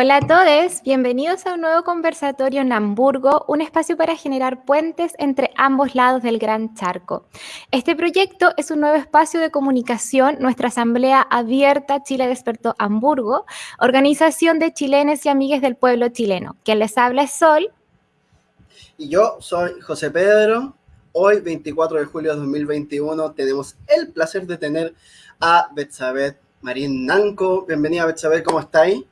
Hola a todos, bienvenidos a un nuevo conversatorio en Hamburgo, un espacio para generar puentes entre ambos lados del Gran Charco. Este proyecto es un nuevo espacio de comunicación, nuestra asamblea abierta Chile Despertó Hamburgo, organización de chilenes y amigues del pueblo chileno. Quien les habla es Sol. Y yo soy José Pedro. Hoy, 24 de julio de 2021, tenemos el placer de tener a Betsabeth Marín Nanco. Bienvenida, Betsabeth, ¿cómo estáis?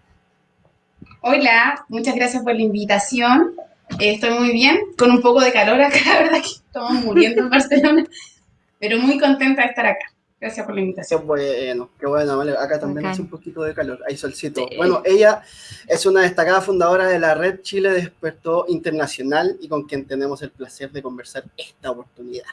Hola, muchas gracias por la invitación. Eh, estoy muy bien, con un poco de calor acá, la verdad que estamos muriendo en Barcelona, pero muy contenta de estar acá. Gracias por la invitación. Qué bueno, qué bueno, vale. Acá también hace un poquito de calor, hay solcito. Bueno, ella es una destacada fundadora de la red Chile Despertó Internacional y con quien tenemos el placer de conversar esta oportunidad.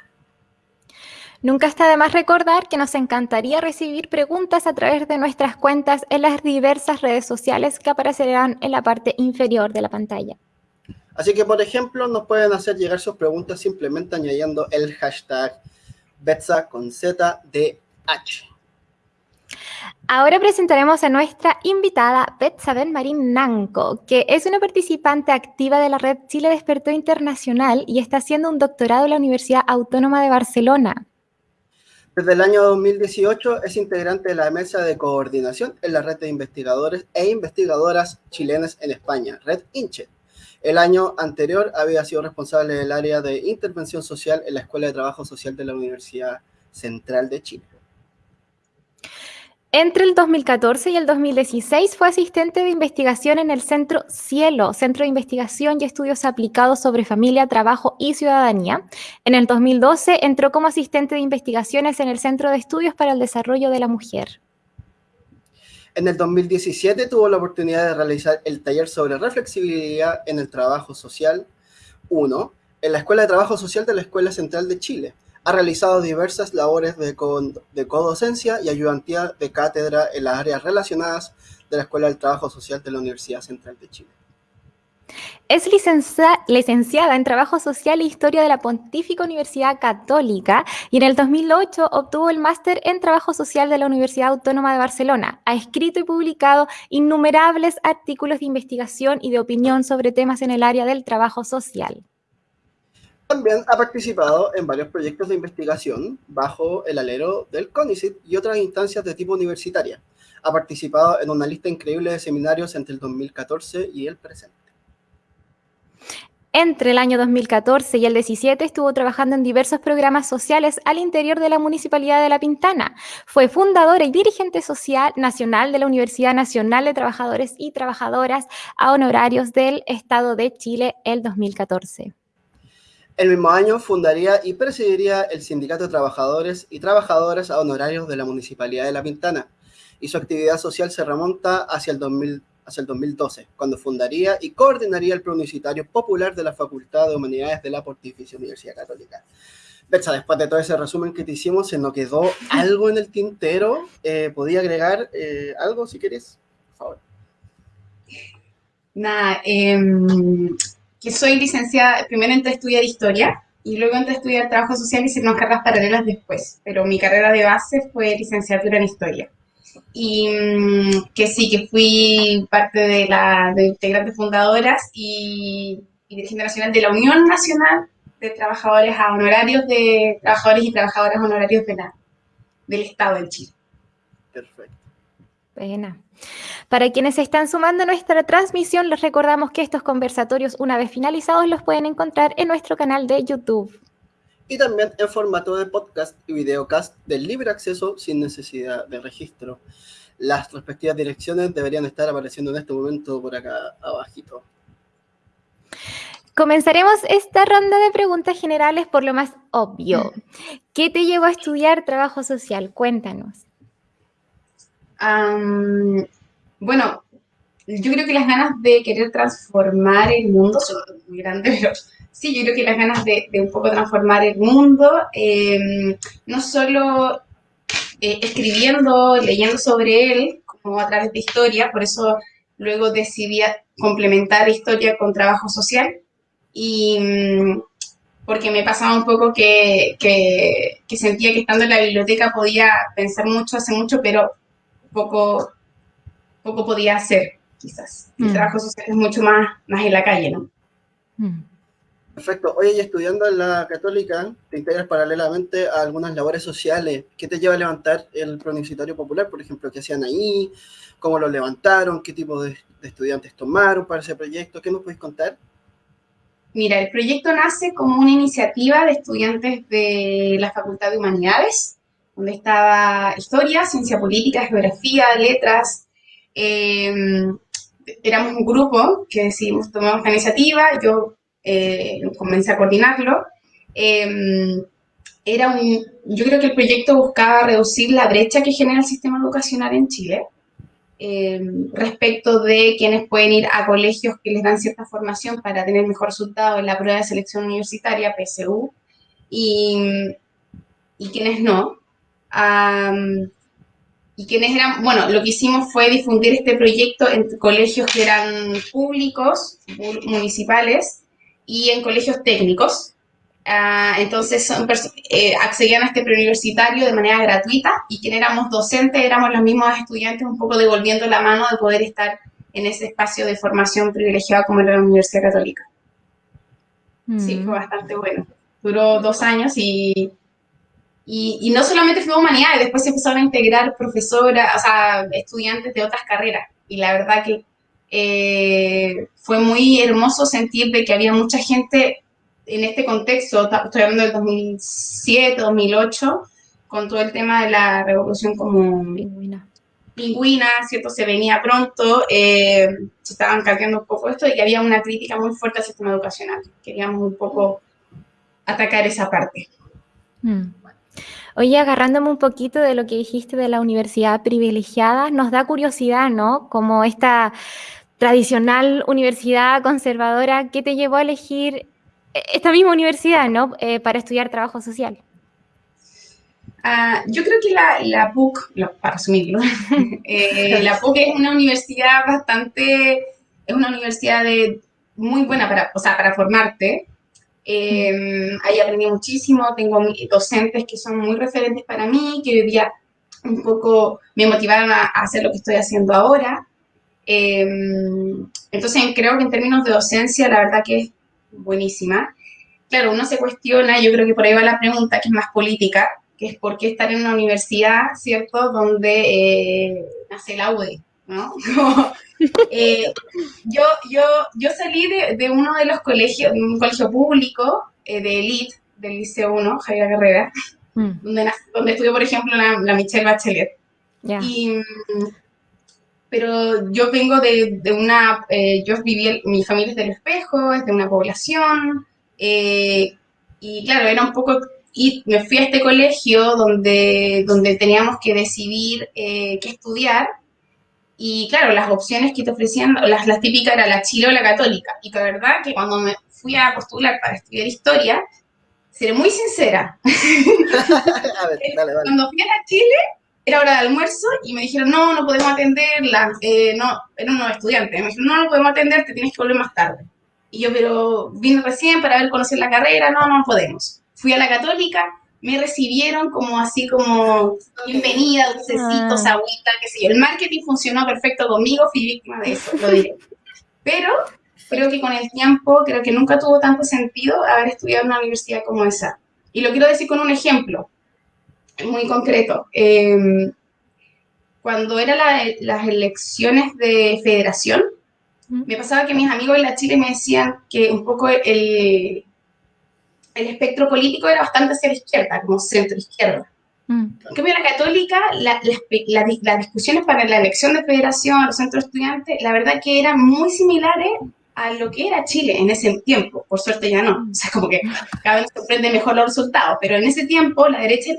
Nunca está de más recordar que nos encantaría recibir preguntas a través de nuestras cuentas en las diversas redes sociales que aparecerán en la parte inferior de la pantalla. Así que, por ejemplo, nos pueden hacer llegar sus preguntas simplemente añadiendo el hashtag Betsa con. Ahora presentaremos a nuestra invitada Betsabel Marín Nanco, que es una participante activa de la red Chile Despertó Internacional y está haciendo un doctorado en la Universidad Autónoma de Barcelona. Desde el año 2018 es integrante de la mesa de coordinación en la red de investigadores e investigadoras chilenas en España, Red INCHE. El año anterior había sido responsable del área de intervención social en la Escuela de Trabajo Social de la Universidad Central de Chile. Entre el 2014 y el 2016 fue asistente de investigación en el Centro Cielo, Centro de Investigación y Estudios Aplicados sobre Familia, Trabajo y Ciudadanía. En el 2012 entró como asistente de investigaciones en el Centro de Estudios para el Desarrollo de la Mujer. En el 2017 tuvo la oportunidad de realizar el taller sobre reflexibilidad en el trabajo social 1 en la Escuela de Trabajo Social de la Escuela Central de Chile ha realizado diversas labores de, codocencia y ayudantía de cátedra en las áreas relacionadas de la Escuela del Trabajo Social de la Universidad Central de Chile. Es licenciada en Trabajo Social e Historia de la Pontífica Universidad Católica y en el 2008 obtuvo el máster en Trabajo Social de la Universidad Autónoma de Barcelona. Ha escrito y publicado innumerables artículos de investigación y de opinión sobre temas en el área del trabajo social. También ha participado en varios proyectos de investigación bajo el alero del CONICET y otras instancias de tipo universitaria. Ha participado en una lista increíble de seminarios entre el 2014 y el presente. Entre el año 2014 y el 17 estuvo trabajando en diversos programas sociales al interior de la Municipalidad de La Pintana. Fue fundadora y dirigente social nacional de la Universidad Nacional de Trabajadores y Trabajadoras a honorarios del Estado de Chile el 2014. El mismo año fundaría y presidiría el Sindicato de Trabajadores y Trabajadoras a Honorarios de la Municipalidad de La Pintana, y su actividad social se remonta hacia el, 2000, hacia el 2012, cuando fundaría y coordinaría el Pronunciatario Popular de la Facultad de Humanidades de la Pontificia Universidad Católica. Betsa, después de todo ese resumen que te hicimos, se nos quedó algo en el tintero. Eh, ¿Podía agregar eh, algo si quieres? Favor. Nada, eh, que soy licenciada, primero entré a estudiar historia y luego entré a estudiar trabajo social y hice unas carreras paralelas después, pero mi carrera de base fue licenciatura en historia. Y mm, que sí, que fui parte de la de integrantes fundadoras y, y dirigente nacional de la Unión Nacional de Trabajadores a Honorarios de Trabajadores y Trabajadoras Honorarios de la, del Estado de Chile. Perfecto. Pena. Para quienes se están sumando a nuestra transmisión, les recordamos que estos conversatorios, una vez finalizados, los pueden encontrar en nuestro canal de YouTube. Y también en formato de podcast y videocast de libre acceso sin necesidad de registro. Las respectivas direcciones deberían estar apareciendo en este momento por acá abajito. Comenzaremos esta ronda de preguntas generales por lo más obvio. ¿Qué te llevó a estudiar trabajo social? Cuéntanos bueno, yo creo que las ganas de querer transformar el mundo son muy grandes, pero sí, yo creo que las ganas de, un poco transformar el mundo, em, no solo eh, escribiendo, leyendo sobre él, como a través de historia, por eso luego decidí complementar historia con trabajo social, y mm, porque me pasaba un poco que, que, que sentía que estando en la biblioteca podía pensar mucho, hace mucho, pero poco, poco podía hacer. quizás. El mm. trabajo social es mucho más, más en la calle, ¿no? Mm. Perfecto. Oye, y estudiando en la católica, te integras paralelamente a algunas labores sociales. ¿Qué te lleva a levantar el pronunciatorio popular, por ejemplo? ¿Qué hacían ahí? ¿Cómo lo levantaron? ¿Qué tipo de, estudiantes tomaron para ese proyecto? ¿Qué nos puedes contar? Mira, el proyecto nace como una iniciativa de estudiantes de la Facultad de Humanidades, donde estaba historia, ciencia política, geografía, letras. Em, éramos un grupo que decidimos tomar esta iniciativa. Yo eh, comencé a coordinarlo. Em, era un, yo creo que el proyecto buscaba reducir la brecha que genera el sistema educacional en Chile em, respecto de quienes pueden ir a colegios que les dan cierta formación para tener mejor resultado en la prueba de selección universitaria, PSU, y, y quienes no. Y quienes eran, bueno, lo que hicimos fue difundir este proyecto en colegios que eran públicos, municipales, y en colegios técnicos. Ah, entonces eh, accedían a este preuniversitario de manera gratuita y quien éramos docentes éramos los mismos estudiantes un poco devolviendo la mano de poder estar en ese espacio de formación privilegiada como era la Universidad Católica. Sí, fue mm. bastante bueno. Duró dos años y, y, no solamente fue humanidades, después se empezaron a integrar profesoras, o sea, estudiantes de otras carreras. Y la verdad que eh, fue muy hermoso sentir de que había mucha gente en este contexto, estoy hablando del 2007, 2008, con todo el tema de la revolución como pingüina, pingüina ¿cierto? Se venía pronto, eh, se estaban cambiando un poco esto y había una crítica muy fuerte al sistema educacional. Queríamos un poco atacar esa parte. Mm. Oye, agarrándome un poquito de lo que dijiste de la universidad privilegiada, nos da curiosidad, ¿no? Como esta tradicional universidad conservadora, ¿qué te llevó a elegir esta misma universidad, ¿no? Eh, para estudiar trabajo social. Ah, yo creo que la, PUC, para resumirlo, eh, la PUC es una universidad bastante, es una universidad de, muy buena para, o sea, para formarte. Em, ahí aprendí muchísimo, tengo docentes que son muy referentes para mí, que hoy día un poco me motivaron a hacer lo que estoy haciendo ahora. Em, entonces creo que en términos de docencia, la verdad que es buenísima. Claro, uno se cuestiona, yo creo que por ahí va la pregunta, que es más política, que es por qué estar en una universidad, ¿cierto?, donde eh, nace la UDE, ¿no? Eh, yo, yo, yo salí de, uno de los colegios, un colegio público eh, de élite, del Liceo 1, Javier Guerrera, mm. donde, donde estudió, por ejemplo, la, Michelle Bachelet. Y pero yo vengo de, de una, eh, yo viví, mi familia es del espejo, es de una población, y claro, era un poco, y me fui a este colegio donde, donde teníamos que decidir eh, qué estudiar, y claro, las opciones que te ofrecían, las, las típicas era la Chile o la católica, y la verdad que cuando me fui a postular para estudiar historia, seré muy sincera. a ver, dale, dale. Cuando fui a Chile, era hora de almuerzo y me dijeron, no, no podemos atenderla, eh, no, era un nuevo estudiante, me dijeron, no, no podemos atender, te tienes que volver más tarde. Y yo, pero vine recién para ver, conocer la carrera, no, no podemos. Fui a la católica, me recibieron como así como bienvenida, dulcecitos, ah. agüita, qué sé yo. El marketing funcionó perfecto conmigo, fui víctima de eso, lo diré. Pero creo que con el tiempo, creo que nunca tuvo tanto sentido haber estudiado en una universidad como esa. Y lo quiero decir con un ejemplo muy concreto. Em, cuando eran las elecciones de federación, me pasaba que mis amigos en la Chile me decían que un poco el, el espectro político era bastante hacia la izquierda, como centro-izquierda. Mm. En cambio, la católica, las discusiones para la elección de federación, los centros estudiantes, la verdad que eran muy similares a lo que era Chile en ese tiempo. Por suerte ya no. O sea, como que cada vez sorprende mejor los resultados. Pero en ese tiempo, la derecha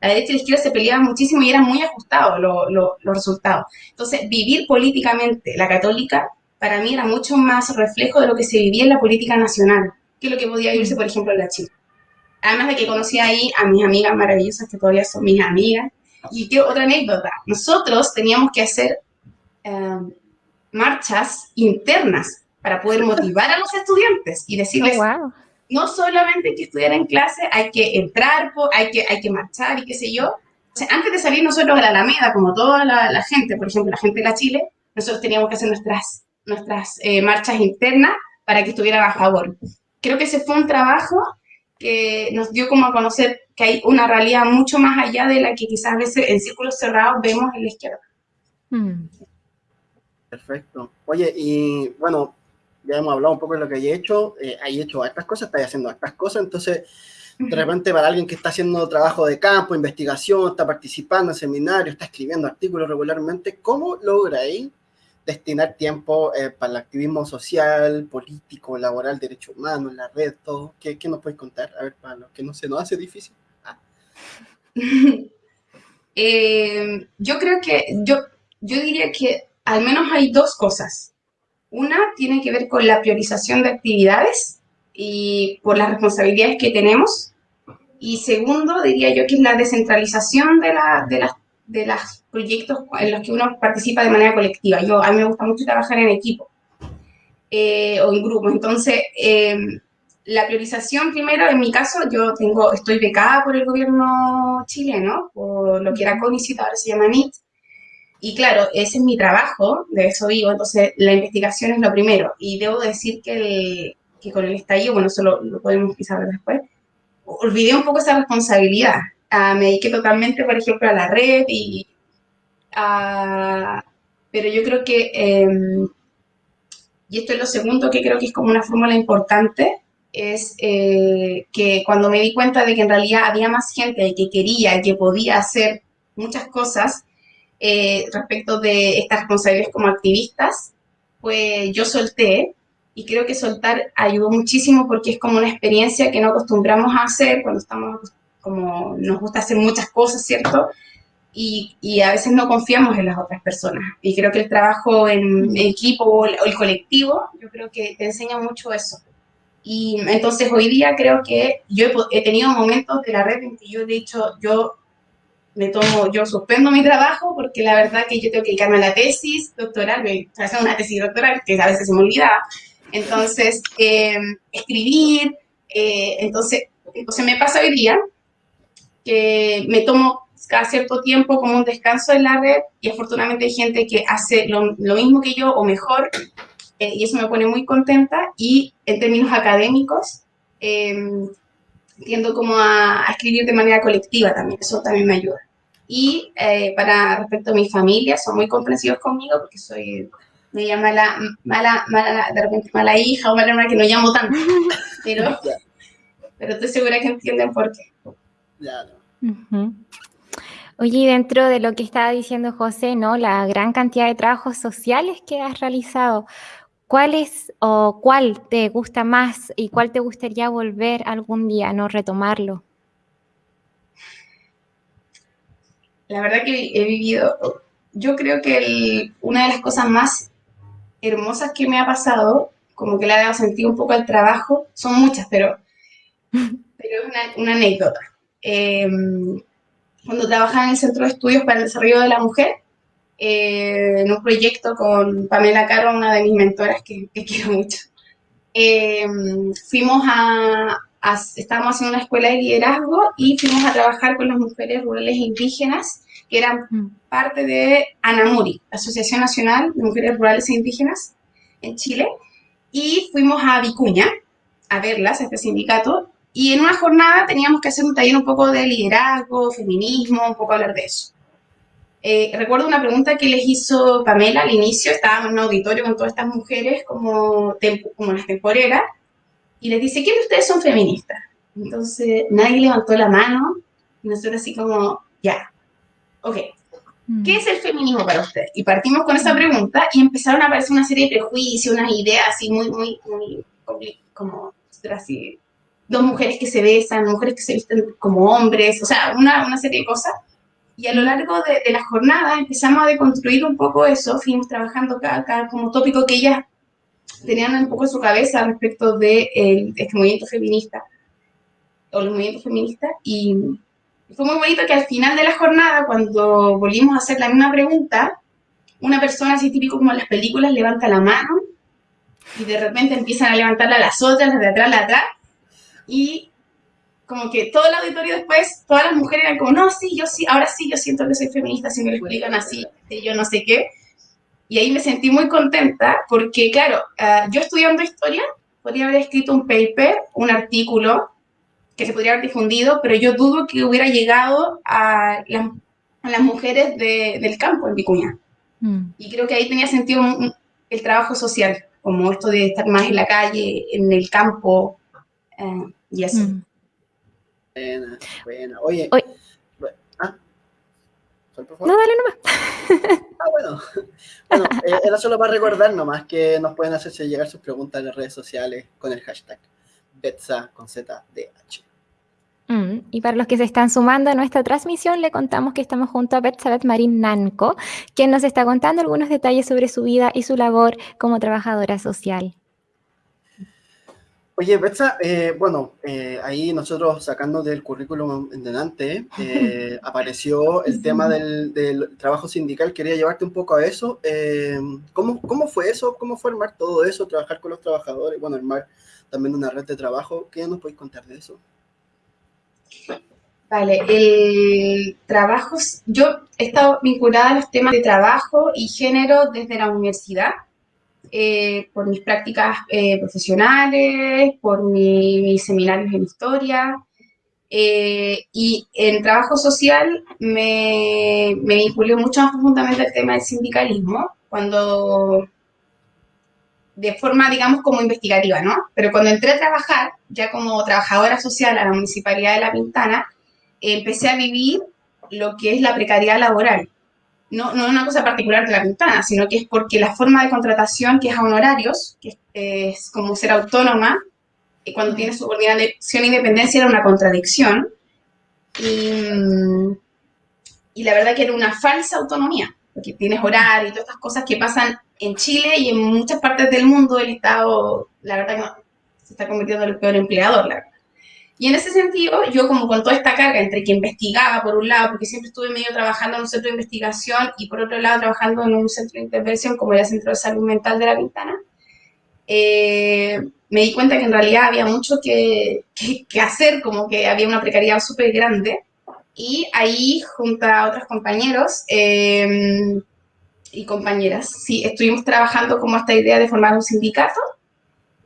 la derecha y la izquierda se peleaban muchísimo y eran muy ajustados los resultados. Entonces, vivir políticamente la católica para mí era mucho más reflejo de lo que se vivía en la política nacional que lo que podía vivirse, por ejemplo, en la Chile. Además de que conocí ahí a mis amigas maravillosas, que todavía son mis amigas. Y qué otra anécdota, nosotros teníamos que hacer em, marchas internas para poder motivar a los estudiantes y decirles, oh, no solamente hay que estudiar en clase, hay que entrar, hay que, hay que marchar y qué sé yo. antes de salir nosotros a la Alameda, como toda la, gente, por ejemplo, la gente de la Chile, nosotros teníamos que hacer nuestras, nuestras eh, marchas internas para que estuvieran a favor. Creo que ese fue un trabajo que nos dio como a conocer que hay una realidad mucho más allá de la que quizás a veces en círculos cerrados vemos en la izquierda. Hmm. Perfecto. Oye, y bueno, ya hemos hablado un poco de lo que hay hecho. Eh, hay hecho estas cosas, estáis haciendo estas cosas, entonces de repente para alguien que está haciendo trabajo de campo, investigación, está participando en seminarios, está escribiendo artículos regularmente, ¿cómo lográis destinar tiempo eh, para el activismo social, político, laboral, derecho humano, la red, todo? ¿Qué, ¿Qué, nos puedes contar? A ver, para los que no se nos hace difícil. Ah. Eh, yo creo que, yo, yo diría que al menos hay dos cosas. Una tiene que ver con la priorización de actividades y por las responsabilidades que tenemos. Y segundo, diría yo que es la descentralización de, la, de, las, de los proyectos en los que uno participa de manera colectiva. Yo, a mí me gusta mucho trabajar en equipo eh, o en grupo. Entonces, em, la priorización primero, en mi caso, yo tengo, estoy becada por el gobierno chileno, por lo que era CONICIT, ahora se llama NIT, y claro, ese es mi trabajo, de eso vivo, entonces la investigación es lo primero. Y debo decir que el, que con el estallido, bueno, eso lo, podemos quizás ver después, olvidé un poco esa responsabilidad. Ah, me dediqué totalmente, por ejemplo, a la red y... pero yo creo que, em, y esto es lo segundo que creo que es como una fórmula importante, es eh, que cuando me di cuenta de que en realidad había más gente que quería, que podía hacer muchas cosas eh, respecto de estas responsabilidades como activistas, pues yo solté y creo que soltar ayudó muchísimo porque es como una experiencia que no acostumbramos a hacer cuando estamos, como nos gusta hacer muchas cosas, ¿cierto? Y, y, a veces no confiamos en las otras personas. Y creo que el trabajo en, equipo o el, colectivo, yo creo que te enseña mucho eso. Y entonces hoy día creo que yo he, he, tenido momentos de la red en que yo he dicho, yo me tomo, yo suspendo mi trabajo porque la verdad que yo tengo que dedicarme a la tesis doctoral, me hacer una tesis doctoral que a veces se me olvidaba, entonces, eh, escribir, eh, entonces, entonces me pasa hoy día que me tomo cada cierto tiempo como un descanso en la red y afortunadamente hay gente que hace lo, mismo que yo o mejor eh, y eso me pone muy contenta y en términos académicos tiendo como a, a, escribir de manera colectiva también, eso también me ayuda. Y para respecto a mi familia, son muy comprensivos conmigo porque soy me llama mala, mala, mala, de repente mala hija o mala hermana que no llamo tanto, pero, pero estoy segura que entienden por qué. Oye, dentro de lo que estaba diciendo José, ¿no? La gran cantidad de trabajos sociales que has realizado, ¿cuál es o cuál te gusta más y cuál te gustaría volver algún día, no retomarlo? La verdad que he vivido, yo creo que una de las cosas más hermosas que me ha pasado, como que le ha dado sentido un poco al trabajo, son muchas, pero, pero es una, anécdota. Em, cuando trabajaba en el Centro de Estudios para el Desarrollo de la Mujer, eh, en un proyecto con Pamela Caro, una de mis mentoras que, quiero mucho, em, fuimos a, estábamos haciendo una escuela de liderazgo y fuimos a trabajar con las mujeres rurales e indígenas que eran mm. parte de ANAMURI, Asociación Nacional de Mujeres Rurales e Indígenas en Chile, y fuimos a Vicuña a verlas, a este sindicato, y en una jornada teníamos que hacer un taller un poco de liderazgo, feminismo, un poco hablar de eso. Eh, recuerdo una pregunta que les hizo Pamela al inicio, estábamos en un auditorio con todas estas mujeres como, como las temporeras, y les dice, ¿quiénes de ustedes son feministas? Entonces nadie levantó la mano, y nosotros así como, ya, ok, mm. ¿qué es el feminismo para usted? Y partimos con esa pregunta y empezaron a aparecer una serie de prejuicios, unas ideas así muy, muy, muy, como, así, dos mujeres que se besan, mujeres que se visten como hombres, o sea, una, una serie de cosas. Y a lo largo de, de, la jornada empezamos a deconstruir un poco eso, fuimos trabajando cada, cada como tópico que ellas tenían un poco en su cabeza respecto de, de este movimiento feminista, o los movimientos feministas, y fue muy bonito que al final de la jornada, cuando volvimos a hacer la misma pregunta, una persona así típico como en las películas levanta la mano y de repente empiezan a levantarla las otras, las de atrás, las de atrás, y como que todo el auditorio después, todas las mujeres eran como, no, sí, yo sí, ahora sí, yo siento que soy feminista, si me lo explican así, yo no sé qué. Y ahí me sentí muy contenta porque, claro, ah, yo estudiando historia podría haber escrito un paper, un artículo que se podría haber difundido, pero yo dudo que hubiera llegado a, las mujeres del campo en Vicuña. Mm. Y creo que ahí tenía sentido el trabajo social, como esto de estar más en la calle, en el campo eh, y así. Mm. Buena, buena. Oye, ¿ah? No, dale nomás. ah, bueno. Bueno, eh, era solo para recordar nomás que nos pueden hacerse llegar sus preguntas en las redes sociales con el hashtag Betsa con ZDH. Mm, y para los que se están sumando a nuestra transmisión, le contamos que estamos junto a Betsalet Marín Nanco, quien nos está contando algunos detalles sobre su vida y su labor como trabajadora social. Oye, Betsa, eh, bueno, eh, ahí nosotros sacando del currículum en delante, eh, apareció el tema del, trabajo sindical. Quería llevarte un poco a eso. ¿cómo, ¿Cómo fue eso? ¿Cómo fue armar todo eso? Trabajar con los trabajadores, bueno, armar también una red de trabajo. ¿Qué nos podéis contar de eso? Vale, el trabajo, yo he estado vinculada a los temas de trabajo y género desde la universidad, eh, por mis prácticas eh, profesionales, por mis seminarios en historia, eh, y en trabajo social me, me vinculé mucho más profundamente al tema del sindicalismo, cuando de forma, digamos, como investigativa, ¿no? Pero cuando entré a trabajar, ya como trabajadora social a la Municipalidad de La Pintana, empecé a vivir lo que es la precariedad laboral. No, no es una cosa particular de La Pintana, sino que es porque la forma de contratación, que es a honorarios, que es, como ser autónoma, y cuando tienes subordinación e independencia era una contradicción. Y, y la verdad que era una falsa autonomía, porque tienes horario y todas estas cosas que pasan en Chile y en muchas partes del mundo el Estado, la verdad que se está convirtiendo en el peor empleador. Y en ese sentido, yo como con toda esta carga entre que investigaba por un lado, porque siempre estuve medio trabajando en un centro de investigación y por otro lado trabajando en un centro de intervención como era el Centro de Salud Mental de La Ventana, eh, me di cuenta que en realidad había mucho que, que, hacer, como que había una precariedad súper grande. Y ahí, junto a otros compañeros, eh, y compañeras, sí, estuvimos trabajando como esta idea de formar un sindicato.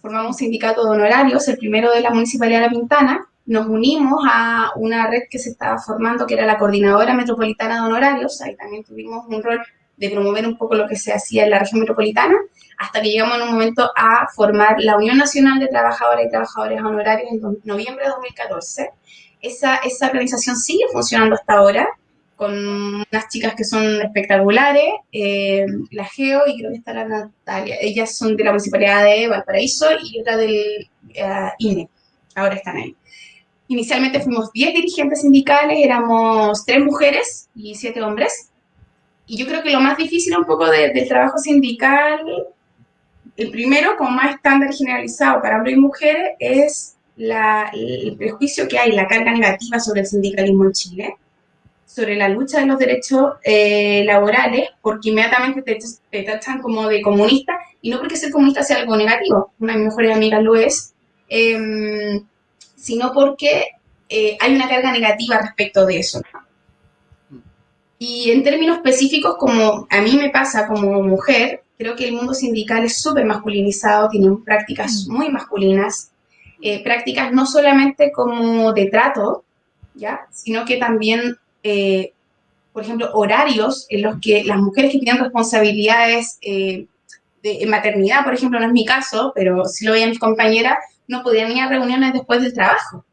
Formamos un sindicato de honorarios, el primero de la Municipalidad de La Pintana. Nos unimos a una red que se estaba formando, que era la Coordinadora Metropolitana de Honorarios. Ahí también tuvimos un rol de promover un poco lo que se hacía en la región metropolitana, hasta que llegamos en un momento a formar la Unión Nacional de Trabajadoras y Trabajadores Honorarios en noviembre de 2014. Esa, esa organización sigue funcionando hasta ahora con unas chicas que son espectaculares, eh, la Geo y creo que está la Natalia. Ellas son de la Municipalidad de Valparaíso y otra del uh, INE. Ahora están ahí. Inicialmente fuimos 10 dirigentes sindicales, éramos 3 mujeres y 7 hombres. Y yo creo que lo más difícil un poco del trabajo sindical, el primero, como más estándar generalizado para hombres y mujeres, es la, el prejuicio que hay, la carga negativa sobre el sindicalismo en Chile sobre la lucha de los derechos eh, laborales, porque inmediatamente te, tachan como de comunista, y no porque ser comunista sea algo negativo, una de mis mejores amigas lo es, em, sino porque eh, hay una carga negativa respecto de eso. Y en términos específicos, como a mí me pasa como mujer, creo que el mundo sindical es súper masculinizado, tiene prácticas mm. muy masculinas, eh, prácticas no solamente como de trato, ¿ya? sino que también eh, por ejemplo, horarios en los que las mujeres que tienen responsabilidades eh, de maternidad, por ejemplo, no es mi caso, pero si lo veían mis compañeras, no podían ir a reuniones después del trabajo.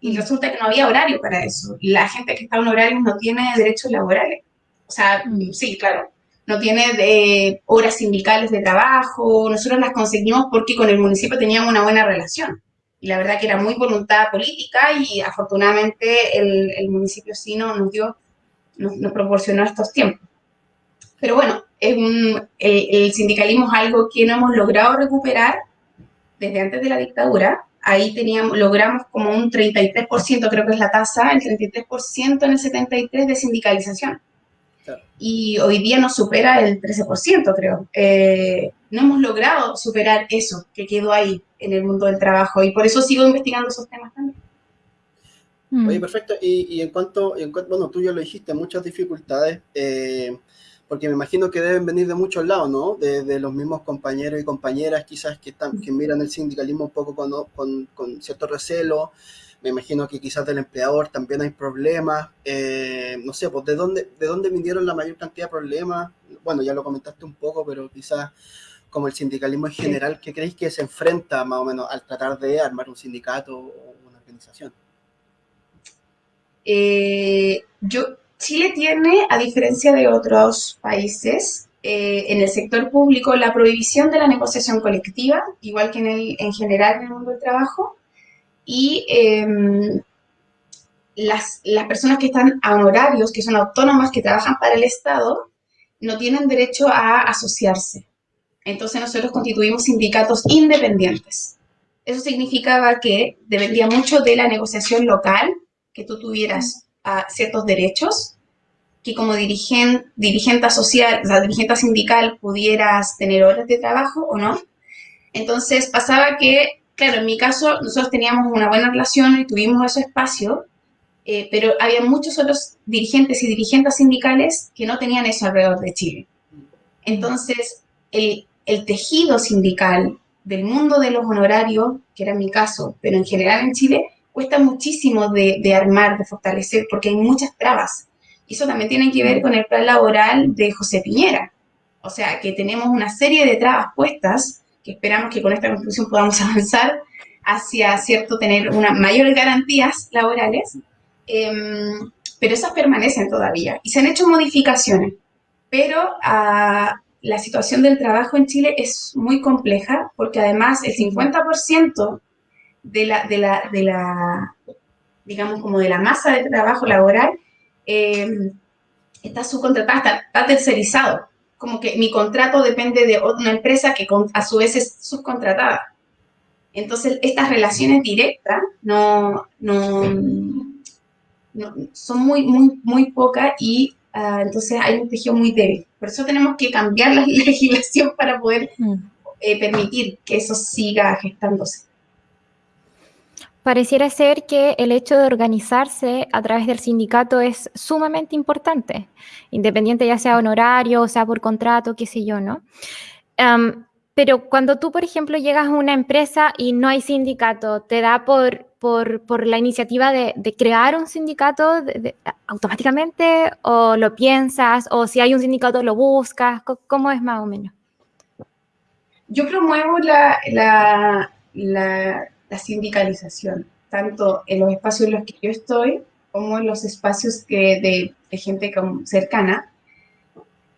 Y resulta que no había horario para eso. Y la gente que está en horarios no tiene derechos laborales. O sea, mm. sí, claro, no tiene de horas sindicales de trabajo. Nosotros las conseguimos porque con el municipio teníamos una buena relación y la verdad que era muy voluntad política y afortunadamente el, municipio sí nos dio, nos, proporcionó estos tiempos. Pero bueno, es el, sindicalismo es algo que no hemos logrado recuperar desde antes de la dictadura. Ahí teníamos, logramos como un 33%, creo que es la tasa, el 33% en el 73% de sindicalización. Y hoy día nos supera el 13%, creo. Eh, no hemos logrado superar eso que quedó ahí en el mundo del trabajo y por eso sigo investigando esos temas también. Mm. Oye, perfecto. Y, en, cuanto, en cuanto, bueno, tú ya lo dijiste, muchas dificultades. Eh, porque me imagino que deben venir de muchos lados, ¿no? De, los mismos compañeros y compañeras quizás que, están, que miran el sindicalismo un poco con, con, cierto recelo. Me imagino que quizás del empleador también hay problemas. Eh, no sé, pues ¿de dónde, ¿de dónde vinieron la mayor cantidad de problemas? Bueno, ya lo comentaste un poco, pero quizás como el sindicalismo en general, ¿qué creéis que se enfrenta más o menos al tratar de armar un sindicato o una organización? Eh, yo, Chile tiene, a diferencia de otros países, eh, en el sector público la prohibición de la negociación colectiva, igual que en, el, en general en el mundo del trabajo, y em, las, las, personas que están a honorarios, que son autónomas, que trabajan para el Estado, no tienen derecho a asociarse. Entonces nosotros constituimos sindicatos independientes. Eso significaba que dependía mucho de la negociación local, que tú tuvieras a ciertos derechos, que como dirigente, dirigente social, o sea, dirigente sindical pudieras tener horas de trabajo o no. Entonces pasaba que, claro, en mi caso nosotros teníamos una buena relación y tuvimos ese espacio, eh, pero había muchos otros dirigentes y dirigentes sindicales que no tenían eso alrededor de Chile. Entonces, el, el tejido sindical del mundo de los honorarios, que era mi caso, pero en general en Chile, cuesta muchísimo de, armar, de fortalecer, porque hay muchas trabas. Y eso también tiene que ver con el plan laboral de José Piñera. O sea, que tenemos una serie de trabas puestas, que esperamos que con esta conclusión podamos avanzar hacia, cierto, tener unas mayores garantías laborales, em, pero esas permanecen todavía. Y se han hecho modificaciones, pero ah, la situación del trabajo en Chile es muy compleja, porque además el 50% de la, de la, de la, digamos, como de la masa de trabajo laboral, eh, está subcontratada, está, tercerizado. Como que mi contrato depende de una empresa que a su vez es subcontratada. Entonces, estas relaciones directas no, no, son muy, muy, muy pocas y uh, entonces hay un tejido muy débil. Por eso tenemos que cambiar la legislación para poder mm. eh, permitir que eso siga gestándose. Pareciera ser que el hecho de organizarse a través del sindicato es sumamente importante, independiente ya sea honorario, o sea por contrato, qué sé yo, ¿no? pero cuando tú, por ejemplo, llegas a una empresa y no hay sindicato, ¿te da por, por, la iniciativa de, crear un sindicato automáticamente o lo piensas o si hay un sindicato lo buscas? ¿Cómo es más o menos? Yo promuevo la la sindicalización, tanto en los espacios en los que yo estoy como en los espacios que de, gente cercana.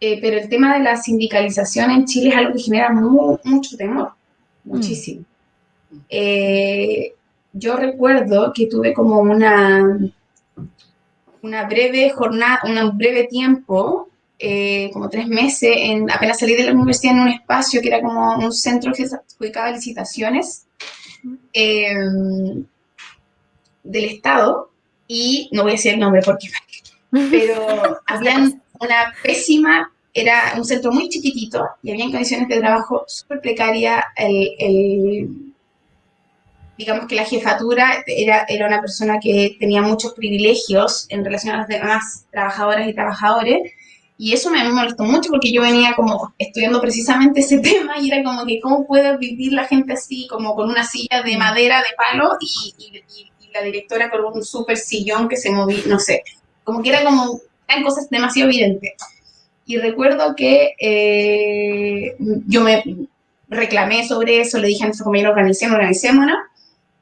Eh, pero el tema de la sindicalización en Chile es algo que genera mucho temor, mm. muchísimo. Eh, yo recuerdo que tuve como una, una breve jornada, un breve tiempo, eh, como tres meses, en, apenas salí de la universidad en un espacio que era como un centro que se adjudicaba licitaciones Em, del Estado, y no voy a decir el nombre porque, pero habían una pésima, era un centro muy chiquitito y había condiciones de trabajo súper precarias, el, digamos que la jefatura era, era una persona que tenía muchos privilegios en relación a las demás trabajadoras y trabajadores, y eso me molestó mucho porque yo venía como estudiando precisamente ese tema y era como que cómo puede vivir la gente así, como con una silla de madera, de palo y, la directora con un súper sillón que se movía, no sé, como que era como, eran cosas demasiado evidentes. Y recuerdo que eh, yo me reclamé sobre eso, le dije a nuestro compañero, organicémonos, organicémonos,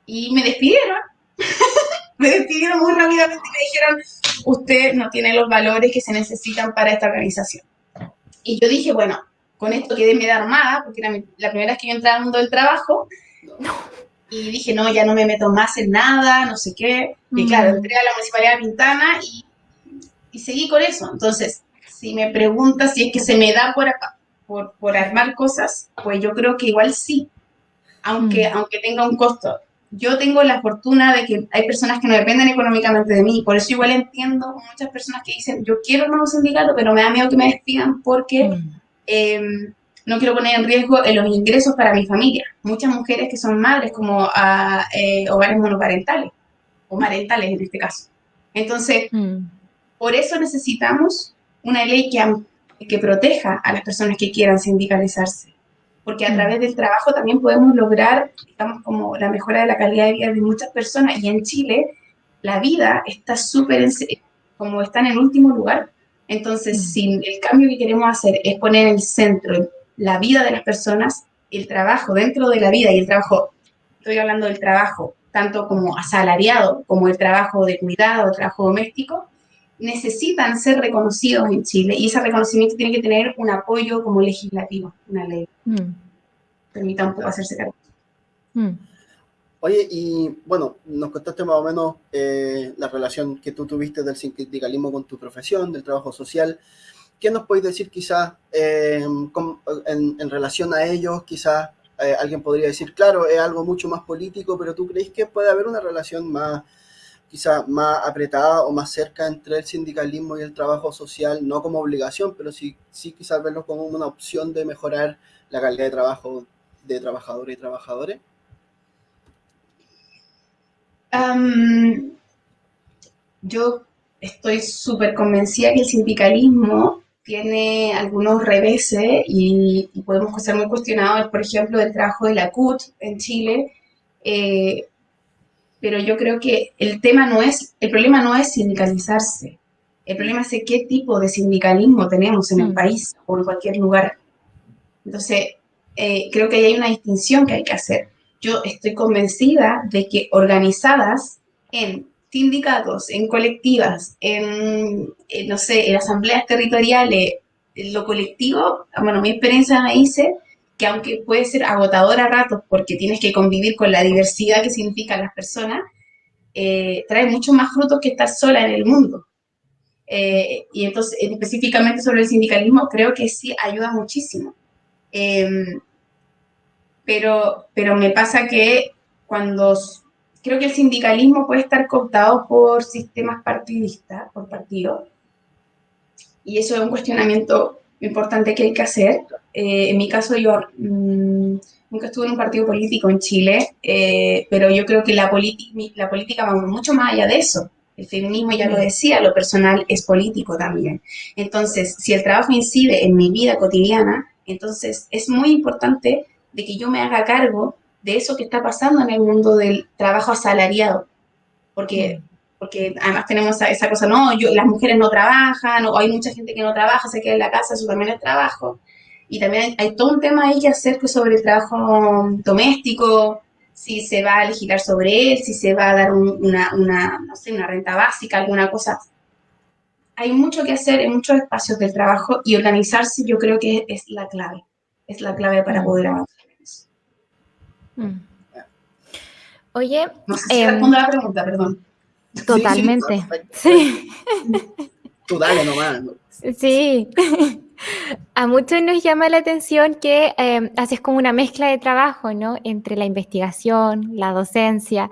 y me despidieron. me despidieron muy rápidamente y me dijeron, usted no tiene los valores que se necesitan para esta organización. Y yo dije, bueno, con esto quedé medio armada, porque era la primera vez que yo entraba al mundo del trabajo. Y dije, no, ya no me meto más en nada, no sé qué. Y claro, entré a la Municipalidad de Pintana y, y seguí con eso. Entonces, si me preguntas si es que se me da por, por, por armar cosas, pues yo creo que igual sí, aunque, aunque tenga un costo yo tengo la fortuna de que hay personas que no dependen económicamente de mí, por eso igual entiendo muchas personas que dicen, yo quiero un nuevo sindicato, pero me da miedo que me despidan porque mm. em, no quiero poner en riesgo los ingresos para mi familia. Muchas mujeres que son madres, como a eh, hogares monoparentales, o marentales en este caso. Entonces, mm. por eso necesitamos una ley que, que proteja a las personas que quieran sindicalizarse. Porque a Mm. través del trabajo también podemos lograr, digamos, como la mejora de la calidad de vida de muchas personas. Y en Chile, la vida está súper, como está en el último lugar. Entonces, Mm. si el cambio que queremos hacer es poner en el centro la vida de las personas, el trabajo dentro de la vida y el trabajo, estoy hablando del trabajo, tanto como asalariado, como el trabajo de cuidado, trabajo doméstico, necesitan ser reconocidos en Chile y ese reconocimiento tiene que tener un apoyo como legislativo, una ley Mm, permita un poco hacerse cargo. mm. Oye, y bueno, nos contaste más o menos eh, la relación que tú tuviste del sindicalismo con tu profesión, del trabajo social. ¿Qué nos podéis decir quizás eh, con- en, en relación a ellos? Quizás eh, alguien podría decir, claro, es algo mucho más político, pero ¿tú crees que puede haber una relación más, quizás más apretada o más cerca entre el sindicalismo y el trabajo social? No como obligación, pero sí, sí quizás verlo como una opción de mejorar la calidad de trabajo de trabajadores y trabajadores. Yo estoy súper convencida que el sindicalismo tiene algunos reveses y, podemos ser muy cuestionados, por ejemplo, del trabajo de la CUT en Chile, eh, pero yo creo que el tema no es, el problema no es sindicalizarse, el problema es qué tipo de sindicalismo tenemos en el Mm. país o en cualquier lugar. Entonces, eh, creo que ahí hay una distinción que hay que hacer. Yo estoy convencida de que organizadas en sindicatos, en colectivas, en, en, no sé, en asambleas territoriales, en lo colectivo, bueno, mi experiencia me dice que aunque puede ser agotador a ratos porque tienes que convivir con la diversidad que significan las personas, eh, trae mucho más frutos que estar sola en el mundo. Eh, y entonces, específicamente sobre el sindicalismo, creo que sí ayuda muchísimo. Eh, pero, pero me pasa que cuando creo que el sindicalismo puede estar cooptado por sistemas partidistas, por partidos, y eso es un cuestionamiento importante que hay que hacer. Eh, en mi caso, yo mmm, nunca estuve en un partido político en Chile, eh, pero yo creo que la, la política va mucho más allá de eso. El feminismo, ya lo decía, lo personal es político también. Entonces, si el trabajo incide en mi vida cotidiana, entonces es muy importante de que yo me haga cargo de eso que está pasando en el mundo del trabajo asalariado. Porque, porque además tenemos esa, esa cosa, no, yo, las mujeres no trabajan, o hay mucha gente que no trabaja, se queda en la casa, eso también es trabajo. Y también hay, hay todo un tema ahí que hacer sobre el trabajo doméstico, si se va a legislar sobre él, si se va a dar un, una, una, no sé, una renta básica, alguna cosa. Hay mucho que hacer en muchos espacios del trabajo y organizarse yo creo que es, es la clave, es la clave para poder avanzar. Mm. Oye, no sé si eh, respondo a la pregunta, perdón. Totalmente. Sí. Tú dale nomás. Sí. A muchos nos llama la atención que eh, haces como una mezcla de trabajo, ¿no? Entre la investigación, la docencia.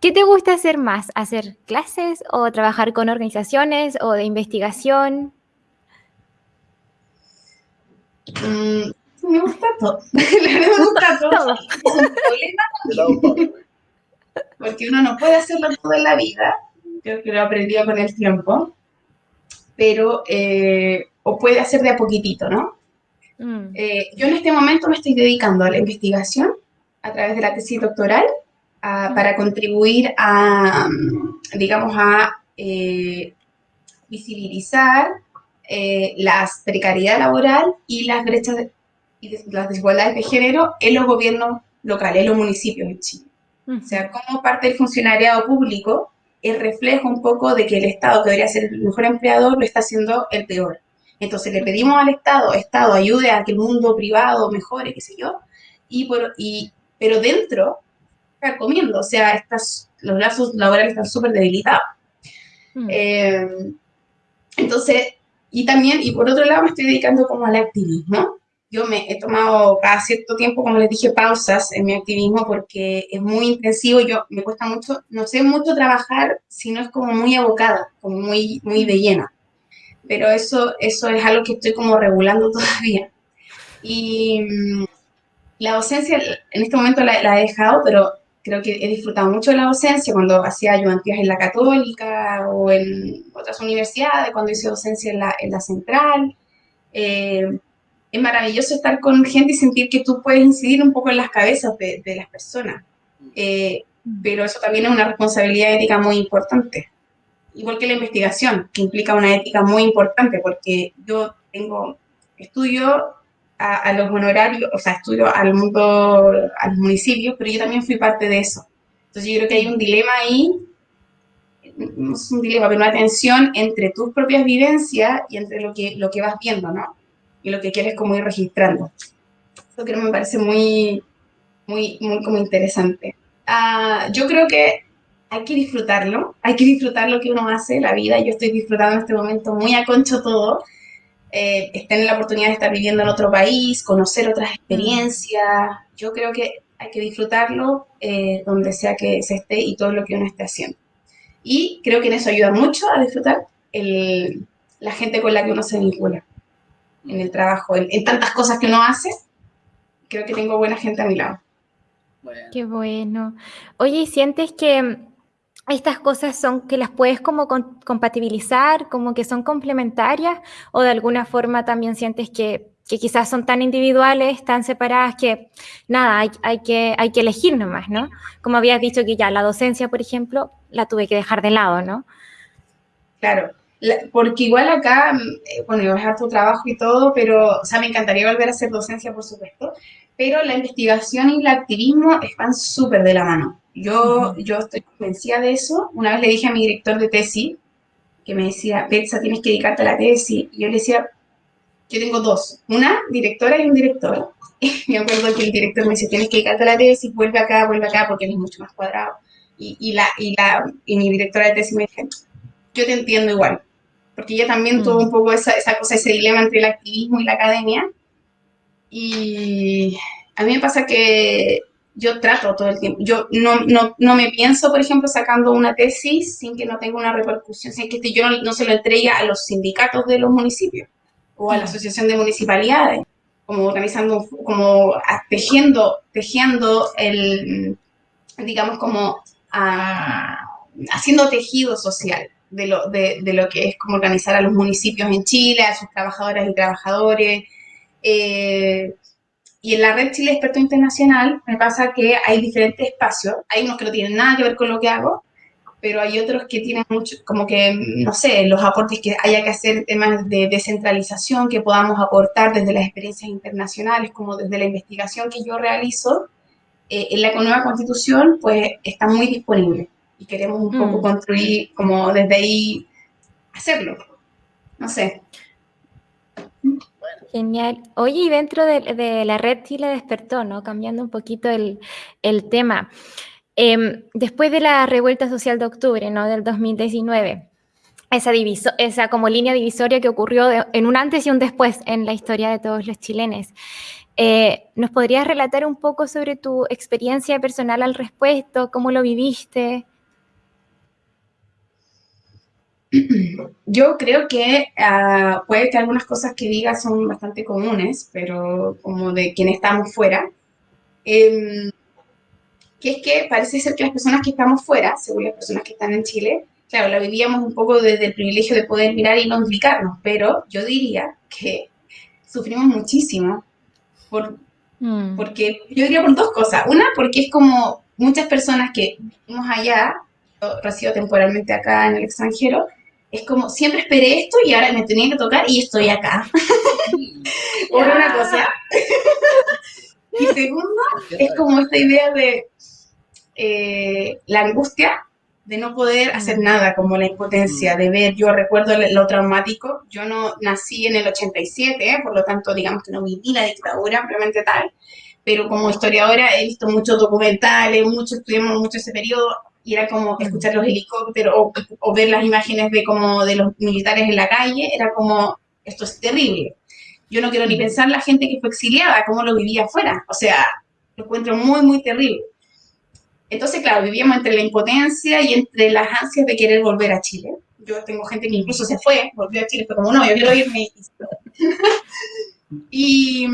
¿Qué te gusta hacer más? ¿Hacer clases o trabajar con organizaciones o de investigación? Mm, me gusta todo. me gusta todo. todo. Es un problema porque uno no puede hacerlo todo en la vida. Creo que lo he aprendido con el tiempo. Pero, eh, o puede hacer de a poquitito, ¿no? Mm. Eh, yo en este momento me estoy dedicando a la investigación a través de la tesis doctoral a, para contribuir a, digamos, a eh, visibilizar eh, la precariedad laboral y las brechas de, y las desigualdades de género en los gobiernos locales, en los municipios de Chile. Mm. O sea, como parte del funcionariado público el reflejo un poco de que el Estado, que debería ser el mejor empleador, lo está haciendo el peor. Entonces le pedimos al Estado, Estado, ayude a que el mundo privado mejore, qué sé yo, y por, y, pero dentro, está comiendo, o sea, estas, los lazos laborales están súper debilitados. Mm. Eh, entonces, y también, y por otro lado, me estoy dedicando como al activismo. Yo me he tomado cada cierto tiempo, como les dije, pausas en mi activismo porque es muy intensivo. Yo me cuesta mucho, no sé mucho trabajar si no es como muy abocada, como muy, muy de llena. Pero eso, eso es algo que estoy como regulando todavía. Y mmm, la docencia en este momento la, la, he dejado, pero creo que he disfrutado mucho de la docencia cuando hacía ayudantías en la Católica o en otras universidades, cuando hice docencia en la, en la Central. eh, es maravilloso estar con gente y sentir que tú puedes incidir un poco en las cabezas de, las personas. Eh, pero eso también es una responsabilidad ética muy importante. Igual que la investigación, que implica una ética muy importante, porque yo tengo, estudio a, los honorarios, o sea, estudio al mundo, a los municipios, pero yo también fui parte de eso. Entonces yo creo que hay un dilema ahí, no es un dilema, pero una tensión entre tus propias vivencias y entre lo que, lo que vas viendo, ¿no? Y lo que quieres como ir registrando. Eso creo que me parece muy, muy, muy como interesante. Ah, yo creo que hay que disfrutarlo, hay que disfrutar lo que uno hace, la vida. Yo estoy disfrutando en este momento muy a concho todo. Eh, tener la oportunidad de estar viviendo en otro país, conocer otras experiencias. Yo creo que hay que disfrutarlo eh, donde sea que se esté y todo lo que uno esté haciendo. Y creo que en eso ayuda mucho a disfrutar el, la gente con la que uno se vincula en el trabajo, en, en tantas cosas que uno hace. Creo que tengo buena gente a mi lado. Qué bueno. Oye, ¿y sientes que estas cosas son que las puedes como compatibilizar, como que son complementarias, o de alguna forma también sientes que, quizás son tan individuales, tan separadas que nada, hay, que, hay que elegir nomás, ¿no? Como habías dicho que ya la docencia, por ejemplo, la tuve que dejar de lado, ¿no? Claro, porque igual acá, mm, eh, bueno, a dejar tu trabajo y todo, pero, o sea, me encantaría volver a hacer docencia, por supuesto, pero la investigación y el activismo están súper de la mano. Yo, yo estoy convencida de eso. Una vez le dije a mi director de tesis, que me decía, Betsa, tienes que dedicarte a la tesis. Y yo le decía, yo tengo dos, una directora y un director. Y me acuerdo que el director me dice, tienes que dedicarte a la tesis, vuelve acá, vuelve acá, porque él es mucho más cuadrado. Y, y, la, y, la, y mi directora de tesis me dice, yo te entiendo igual, porque ella también tuvo un poco esa, esa cosa, ese dilema entre el activismo y la academia. Y a mí me pasa que yo trato todo el tiempo. Yo no, no, no, me pienso, por ejemplo, sacando una tesis sin que no tenga una repercusión, sin que yo no, se lo entregue a los sindicatos de los municipios o a la asociación de municipalidades, como organizando, como tejiendo, tejiendo el, digamos, como haciendo tejido social de lo, de, de, lo que es como organizar a los municipios en Chile, a sus trabajadoras y trabajadores. Eh, y en la red Chile Experto Internacional me pasa que hay diferentes espacios. Hay unos que no tienen nada que ver con lo que hago, pero hay otros que tienen mucho, como que, no sé, los aportes que haya que hacer, temas de descentralización que podamos aportar desde las experiencias internacionales, como desde la investigación que yo realizo. Eh, en la nueva constitución, pues está muy disponible y queremos un poco mm. construir, como desde ahí, hacerlo. No sé. Genial. Oye, y dentro de, la red Chile despertó, ¿no? Cambiando un poquito el, tema. Em, después de la revuelta social de octubre, ¿no? Del 2019, esa, diviso esa como línea divisoria que ocurrió en un antes y un después en la historia de todos los chilenos. Eh, ¿Nos podrías relatar un poco sobre tu experiencia personal al respecto? ¿Cómo lo viviste? Yo creo que ah, puede que algunas cosas que diga son bastante comunes, pero como de quienes estamos fuera, em, que es que parece ser que las personas que estamos fuera, según las personas que están en Chile, claro, la vivíamos un poco desde el privilegio de poder mirar y no implicarnos, pero yo diría que sufrimos muchísimo, por, mm. porque yo diría por dos cosas. Una, porque es como muchas personas que vivimos allá, resido temporalmente acá en el extranjero, es como, siempre esperé esto y ahora me tenía que tocar y estoy acá. Por una cosa. y segundo, es como esta idea de eh, la angustia de no poder hacer nada, como la impotencia, de ver, yo recuerdo lo traumático, yo no nací en el 87, ¿eh? por lo tanto, digamos que no viví la dictadura ampliamente tal, pero como historiadora he visto muchos documentales, mucho, estudiamos mucho ese periodo, y era como escuchar los helicópteros o, ver las imágenes de como de los militares en la calle, era como, esto es terrible. Yo no quiero ni pensar la gente que fue exiliada, cómo lo vivía afuera, o sea, lo encuentro muy, muy terrible. Entonces, claro, vivíamos entre la impotencia y entre las ansias de querer volver a Chile. Yo tengo gente que incluso se fue, volvió a Chile, fue como, no, yo quiero irme. y,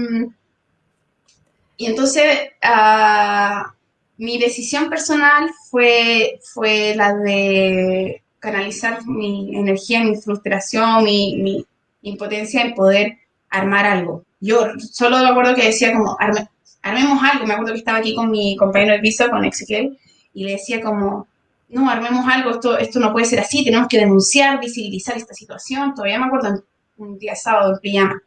y entonces, uh, mi decisión personal fue, fue la de canalizar mi energía, mi frustración, mi, mi impotencia en poder armar algo. Yo solo me acuerdo que decía como, armemos algo. Me acuerdo que estaba aquí con mi compañero de piso, con Ezequiel, y le decía como, no, armemos algo, esto, esto no puede ser así, tenemos que denunciar, visibilizar esta situación. Todavía me acuerdo un día sábado en pijama.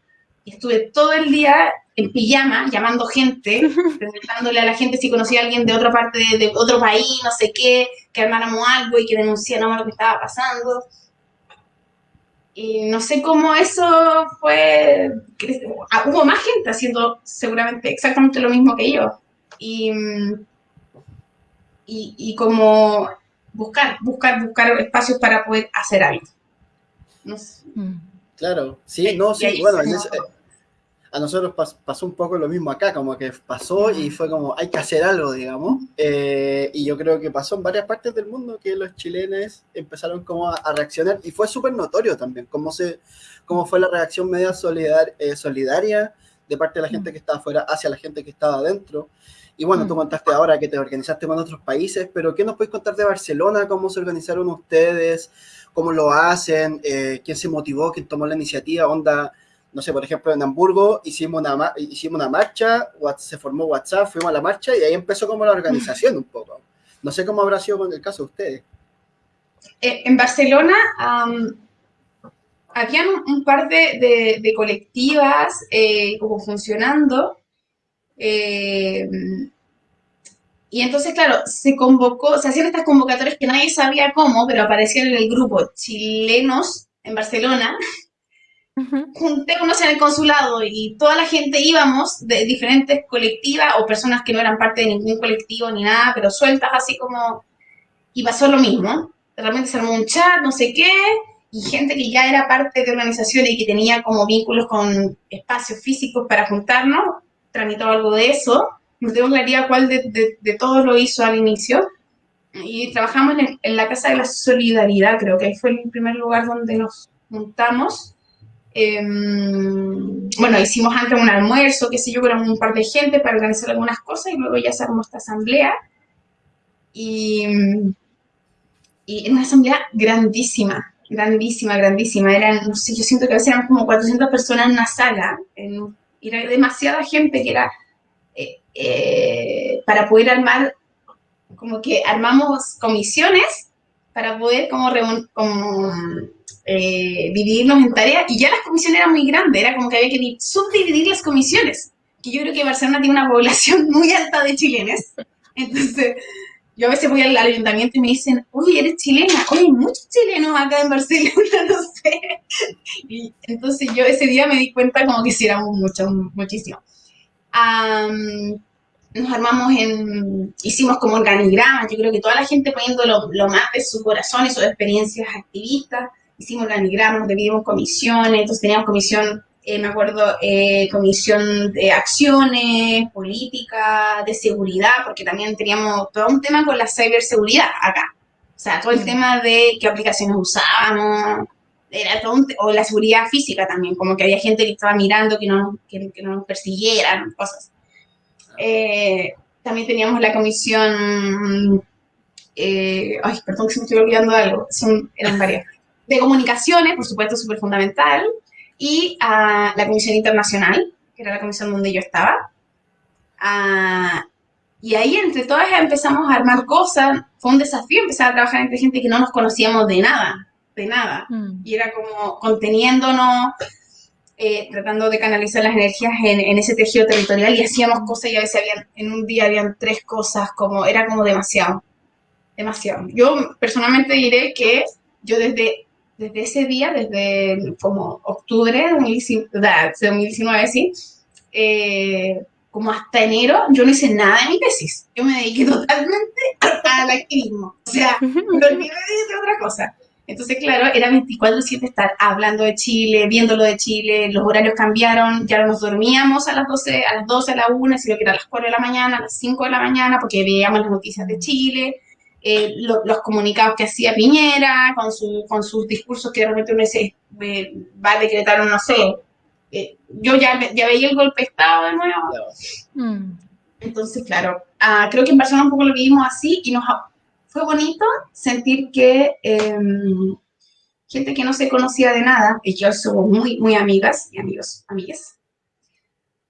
Y estuve todo el día en pijama llamando gente, preguntándole a la gente si conocía a alguien de otra parte de, otro país, no sé qué, que armáramos algo y que denunciáramos lo que estaba pasando. Y no sé cómo eso fue. Ah, hubo más gente haciendo seguramente exactamente lo mismo que yo. Y, y, y como buscar, buscar, buscar espacios para poder hacer algo. No sé. Mm. Claro, sí, no, sí, bueno, a nosotros pasó un poco lo mismo acá, como que pasó y fue como, hay que hacer algo, digamos. Eh, y yo creo que pasó en varias partes del mundo que los chilenos empezaron como a, reaccionar y fue súper notorio también, cómo, se, cómo fue la reacción media solidar, eh, solidaria de parte de la gente que estaba afuera hacia la gente que estaba adentro. Y bueno, tú contaste ahora que te organizaste con otros países, pero ¿qué nos puedes contar de Barcelona? ¿Cómo se organizaron ustedes? ¿Cómo lo hacen? Eh, ¿Quién se motivó? ¿Quién tomó la iniciativa? ¿Onda? No sé, por ejemplo, en Hamburgo hicimos una, hicimos una marcha, se formó WhatsApp, fuimos a la marcha y ahí empezó como la organización un poco. No sé cómo habrá sido con el caso de ustedes. Eh, en Barcelona habían un, par de, de, colectivas eh, como funcionando. Eh, y entonces, claro, se convocó, se hacían estas convocatorias que nadie sabía cómo, pero aparecían en el grupo chilenos en Barcelona juntémonos en el consulado y toda la gente íbamos de diferentes colectivas o personas que no eran parte de ningún colectivo ni nada, pero sueltas así como... Y pasó lo mismo. Realmente se armó un chat, no sé qué, y gente que ya era parte de organizaciones y que tenía como vínculos con espacios físicos para juntarnos, tramitó algo de eso. No tengo claridad cuál de, de, todos lo hizo al inicio. Y trabajamos en, en la Casa de la Solidaridad, creo que ahí fue el primer lugar donde nos juntamos Em, bueno, hicimos antes un almuerzo, qué sé yo, con un par de gente para organizar algunas cosas y luego ya se armó esta asamblea. Y, y una asamblea grandísima, grandísima, grandísima. Eran, no sé, yo siento que a veces eran como 400 personas en una sala. En, era demasiada gente que era eh, eh, para poder armar, como que armamos comisiones para poder como, como eh, dividirnos en tareas y ya las comisiones eran muy grandes, era como que había que subdividir las comisiones. Y yo creo que Barcelona tiene una población muy alta de chilenes. Entonces, yo a veces voy al ayuntamiento y me dicen, uy, eres chilena, oye, hay muchos chilenos acá en Barcelona, no sé. Y entonces yo ese día me di cuenta como que sí éramos mucho, muchísimo. Nos armamos en, hicimos como organigramas, yo creo que toda la gente poniendo lo, lo más de su corazón y sus experiencias activistas, hicimos organigramas, dividimos comisiones, entonces teníamos comisión, eh, me acuerdo, eh, comisión de acciones, política, de seguridad, porque también teníamos todo un tema con la ciberseguridad acá. O sea, todo el tema de qué aplicaciones usábamos, era todo o la seguridad física también, como que había gente que estaba mirando que no, que, no nos persiguieran, cosas. Eh, también teníamos la comisión, ay, perdón que se me estoy olvidando de algo, son, eran varias de comunicaciones, por supuesto, súper fundamental, y a la Comisión Internacional, que era la comisión donde yo estaba. y ahí entre todas empezamos a armar cosas, fue un desafío empezar a trabajar entre gente que no nos conocíamos de nada, de nada. Mm. Y era como conteniéndonos, eh, tratando de canalizar las energías en, en, ese tejido territorial y hacíamos cosas y a veces habían, en un día habían tres cosas, como era como demasiado, demasiado. Yo personalmente diré que yo desde desde ese día, desde como octubre de 2019, sí, eh, como hasta enero, yo no hice nada de mi tesis. Yo me dediqué totalmente al activismo. O sea, me olvidé de otra cosa. Entonces, claro, era 24-7 estar hablando de Chile, viéndolo de Chile, los horarios cambiaron, ya no nos dormíamos a las 12, a las 12, a la 1, sino que era a las 4 de la mañana, a las 5 de la mañana, porque veíamos las noticias de Chile, eh, los comunicados que hacía Piñera, con, su, con sus discursos que de repente uno dice, va a decretar un no sé. Eh, yo ya, ya veía el golpe de Estado de nuevo. Mm. Entonces, claro, ah, creo que en Barcelona un poco lo vivimos así y nos fue bonito sentir que em, gente que no se conocía de nada, y yo somos muy, muy amigas y amigos, amigas,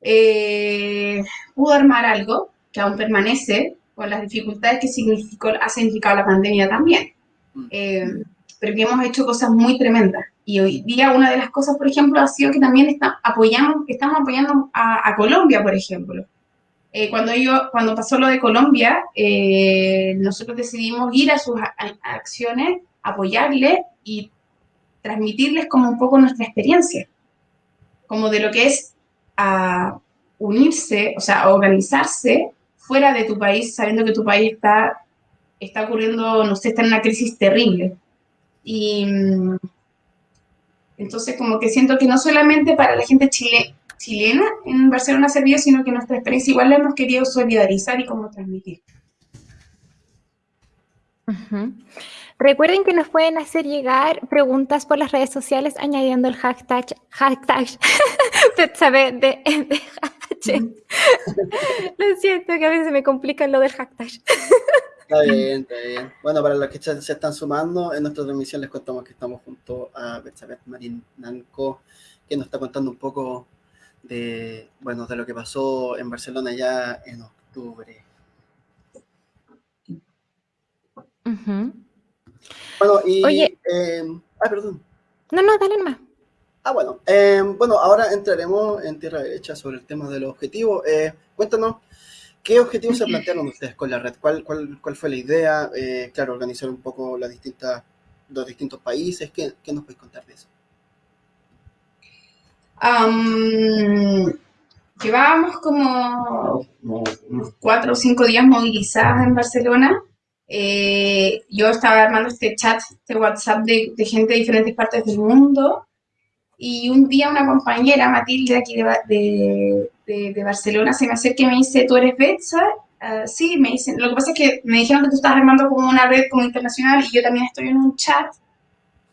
eh, pudo armar algo que aún permanece con las dificultades que significó, ha significado la pandemia también. Mm. Eh, pero que hemos hecho cosas muy tremendas. Y hoy día una de las cosas, por ejemplo, ha sido que también está, apoyamos, estamos apoyando a, Colombia, por ejemplo. Eh, cuando, yo, cuando pasó lo de Colombia, nosotros decidimos ir a sus acciones, apoyarle y transmitirles como un poco nuestra experiencia, como de lo que es a unirse, o sea, organizarse fuera de tu país, sabiendo que tu país está, está ocurriendo, no sé, está en una crisis terrible. Y mm, entonces como que siento que no solamente para la gente chile, chilena en Barcelona ha servido, sino que nuestra experiencia igual la hemos querido solidarizar y como transmitir. Recuerden que nos pueden hacer llegar preguntas por las redes sociales añadiendo el hashtag, hashtag de, de, Lo siento que a veces me complica lo del hashtag. Está bien, está bien. Bueno, para los que se están sumando, en nuestra transmisión les contamos que estamos junto a Betsabeth Marín Nanco, que nos está contando un poco de, bueno, de lo que pasó en Barcelona ya en octubre. Bueno, y... Oye. Eh, ah, perdón. No, no, dale más. Ah, bueno. Eh, bueno, ahora entraremos en tierra derecha sobre el tema de los objetivos. Eh, cuéntanos, ¿qué objetivos se plantearon ustedes con la red? ¿Cuál, cuál, cuál fue la idea? claro, organizar un poco las distintas, los distintos países. ¿Qué, qué nos puedes contar de eso? Llevábamos como unos cuatro o cinco días movilizadas en Barcelona eh, yo estaba armando este chat, este WhatsApp de, gente de diferentes partes del mundo y un día una compañera, Matilde, aquí de, de, Barcelona, se me acerca y me dice, ¿tú eres Betsa? Uh, sí, me dicen, lo que pasa es que me dijeron que tú estás armando como una red como internacional y yo también estoy en un chat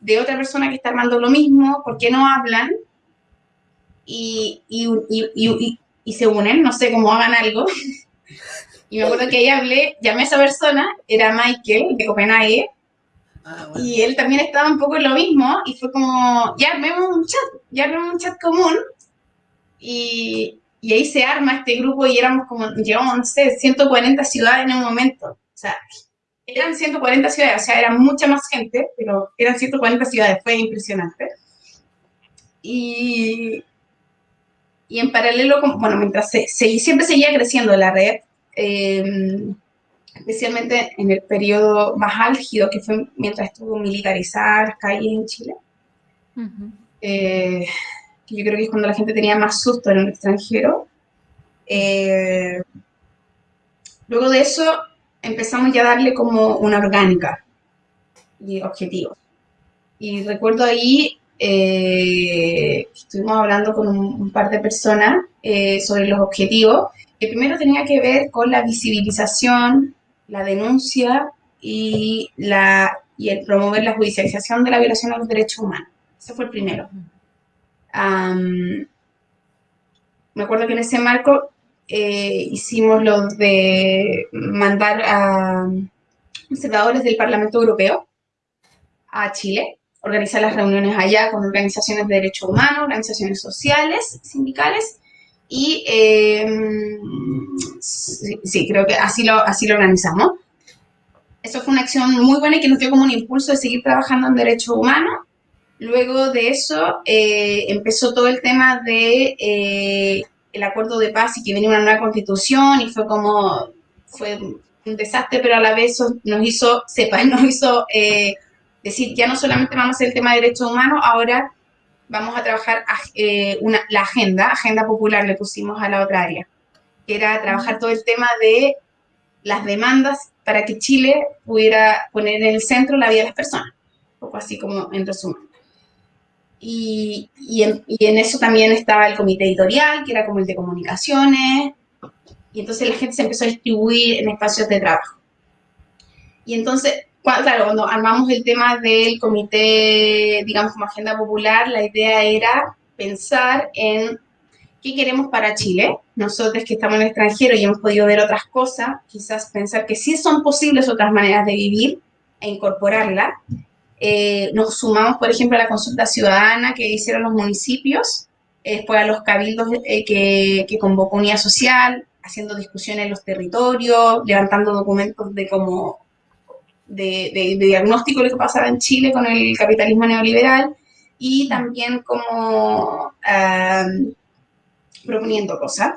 de otra persona que está armando lo mismo, ¿por qué no hablan? Y, y, y, y se unen, no sé cómo hagan algo. Y me acuerdo que ahí hablé, llamé a esa persona, era Michael de Copenhague, ah, y él también estaba un poco en lo mismo, y fue como, ya armemos un chat, ya armemos un chat común, y, y ahí se arma este grupo y éramos como, llegamos, no sé, 140 ciudades en un momento. O sea, eran 140 ciudades, o sea, era mucha más gente, pero eran 140 ciudades, fue impresionante. Y, y en paralelo, bueno, mientras se, se, siempre seguía creciendo la red, Em, especialmente en el periodo más álgido, que fue mientras estuvo militarizada las calles en Chile. Eh, yo creo que es cuando la gente tenía más susto en el extranjero. Eh, luego de eso empezamos ya a darle como una orgánica y objetivos. Y recuerdo ahí, eh, estuvimos hablando con un, par de personas sobre los objetivos que primero tenía que ver con la visibilización, la denuncia y, la, y el promover la judicialización de la violación a los derechos humanos. Ese fue el primero. me acuerdo que en ese marco eh, hicimos lo de mandar a observadores del Parlamento Europeo a Chile, organizar las reuniones allá con organizaciones de derechos humanos, organizaciones sociales, sindicales, y eh, sí, creo que así lo, así lo organizamos. Eso fue una acción muy buena y que nos dio como un impulso de seguir trabajando en derechos humanos. Luego de eso eh, empezó todo el tema de eh, el acuerdo de paz y que venía una nueva constitución y fue como, fue un desastre, pero a la vez nos hizo, sepa, nos hizo decir, ya no solamente vamos a hacer el tema de derechos humanos, ahora vamos a trabajar eh, la agenda, agenda popular le pusimos a la otra área, que era trabajar todo el tema de las demandas para que Chile pudiera poner en el centro la vida de las personas, un poco así como en resumen. Y, y, en, y en eso también estaba el comité editorial, que era como el de comunicaciones, y entonces la gente se empezó a distribuir en espacios de trabajo. Y entonces claro, cuando armamos el tema del comité, digamos, como agenda popular, la idea era pensar en qué queremos para Chile. Nosotros que estamos en el extranjero y hemos podido ver otras cosas, quizás pensar que sí son posibles otras maneras de vivir e incorporarla. Eh, nos sumamos, por ejemplo, a la consulta ciudadana que hicieron los municipios, después a los cabildos eh, que, que, convocó Unidad Social, haciendo discusiones en los territorios, levantando documentos de cómo de, de, diagnóstico de lo que pasaba en Chile con el capitalismo neoliberal y también como proponiendo cosas.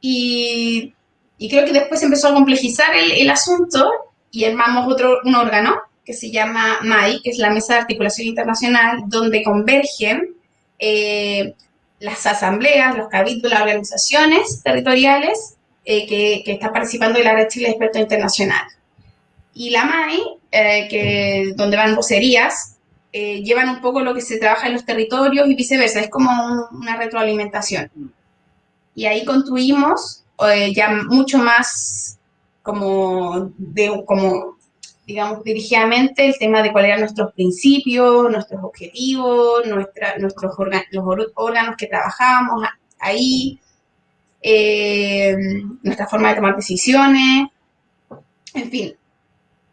Y, y, creo que después empezó a complejizar el, el asunto y armamos otro, un órgano que se llama MAI, que es la Mesa de Articulación Internacional, donde convergen eh, las asambleas, los cabildos, las organizaciones territoriales eh, que, que, están participando en la Red Chile de Expertos Internacional. Y la MAI, eh, que, donde van vocerías, eh, llevan un poco lo que se trabaja en los territorios y viceversa, es como un, una retroalimentación. Y ahí construimos eh, ya mucho más como, de, como digamos, dirigidamente el tema de cuáles eran nuestros principios, nuestros objetivos, nuestra, nuestros los órganos que trabajamos ahí, eh, nuestra forma de tomar decisiones, en fin.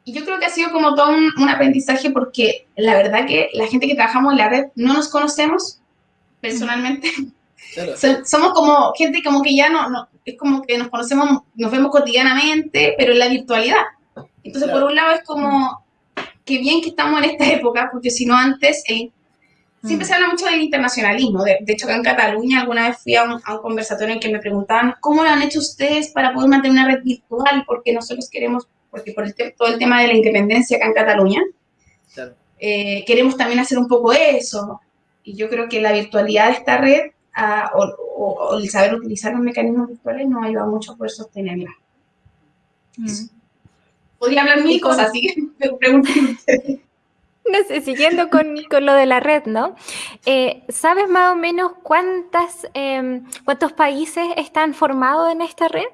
Y yo creo que ha sido como todo un, un, aprendizaje porque la verdad que la gente que trabajamos en la red no nos conocemos personalmente. Claro. Somos como gente como que ya no, no, es como que nos conocemos, nos vemos cotidianamente, pero en la virtualidad. Entonces, claro. por un lado es como, qué bien que estamos en esta época, porque si no antes, eh, siempre mm. se habla mucho del internacionalismo. De, de, hecho, acá en Cataluña alguna vez fui a un, a un, conversatorio en que me preguntaban, ¿cómo lo han hecho ustedes para poder mantener una red virtual? Porque nosotros queremos, porque por el todo el tema de la independencia acá en Cataluña, claro. eh, queremos también hacer un poco eso. Y yo creo que la virtualidad de esta red uh, o, o, o, el saber utilizar los mecanismos virtuales nos ayuda mucho a poder sostenerla. Mm podría hablar mil cosas, así que no sé, siguiendo con, con, lo de la red, ¿no? Eh, ¿Sabes más o menos cuántas, eh, cuántos países están formados en esta red?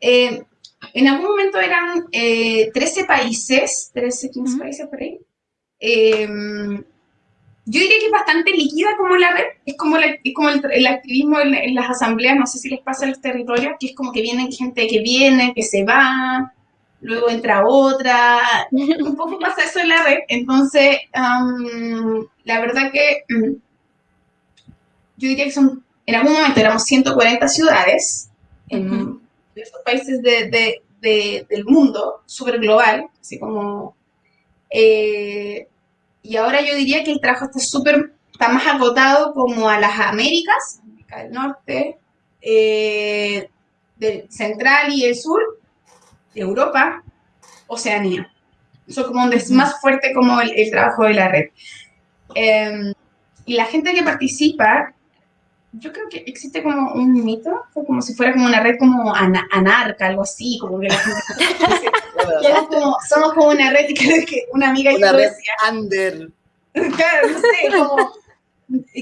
Eh, en algún momento eran 13 países, 13, 15 uh -huh. países por ahí. yo diría que es bastante líquida como la red, es como, la, es como el, el, activismo en, en, las asambleas, no sé si les pasa en los territorios, que es como que vienen gente que viene, que se va, luego entra otra, un poco pasa eso en la red, entonces um, la verdad que um, yo diría que son, en algún momento éramos 140 ciudades en uh -huh. Diversos países de, de, de, del mundo, súper global, así como... Eh, y ahora yo diría que el trabajo está súper, está más agotado como a las Américas, América del Norte, eh, del Central y el Sur, Europa, Oceanía. Eso como donde es más fuerte como el, el trabajo de la red. Eh, y la gente que participa, yo creo que existe como un mito, como si fuera como una red como ana, anarca, algo así, como que la gente somos, como, somos como una red, y creo que una amiga una red decía, under. Claro, no sé, como,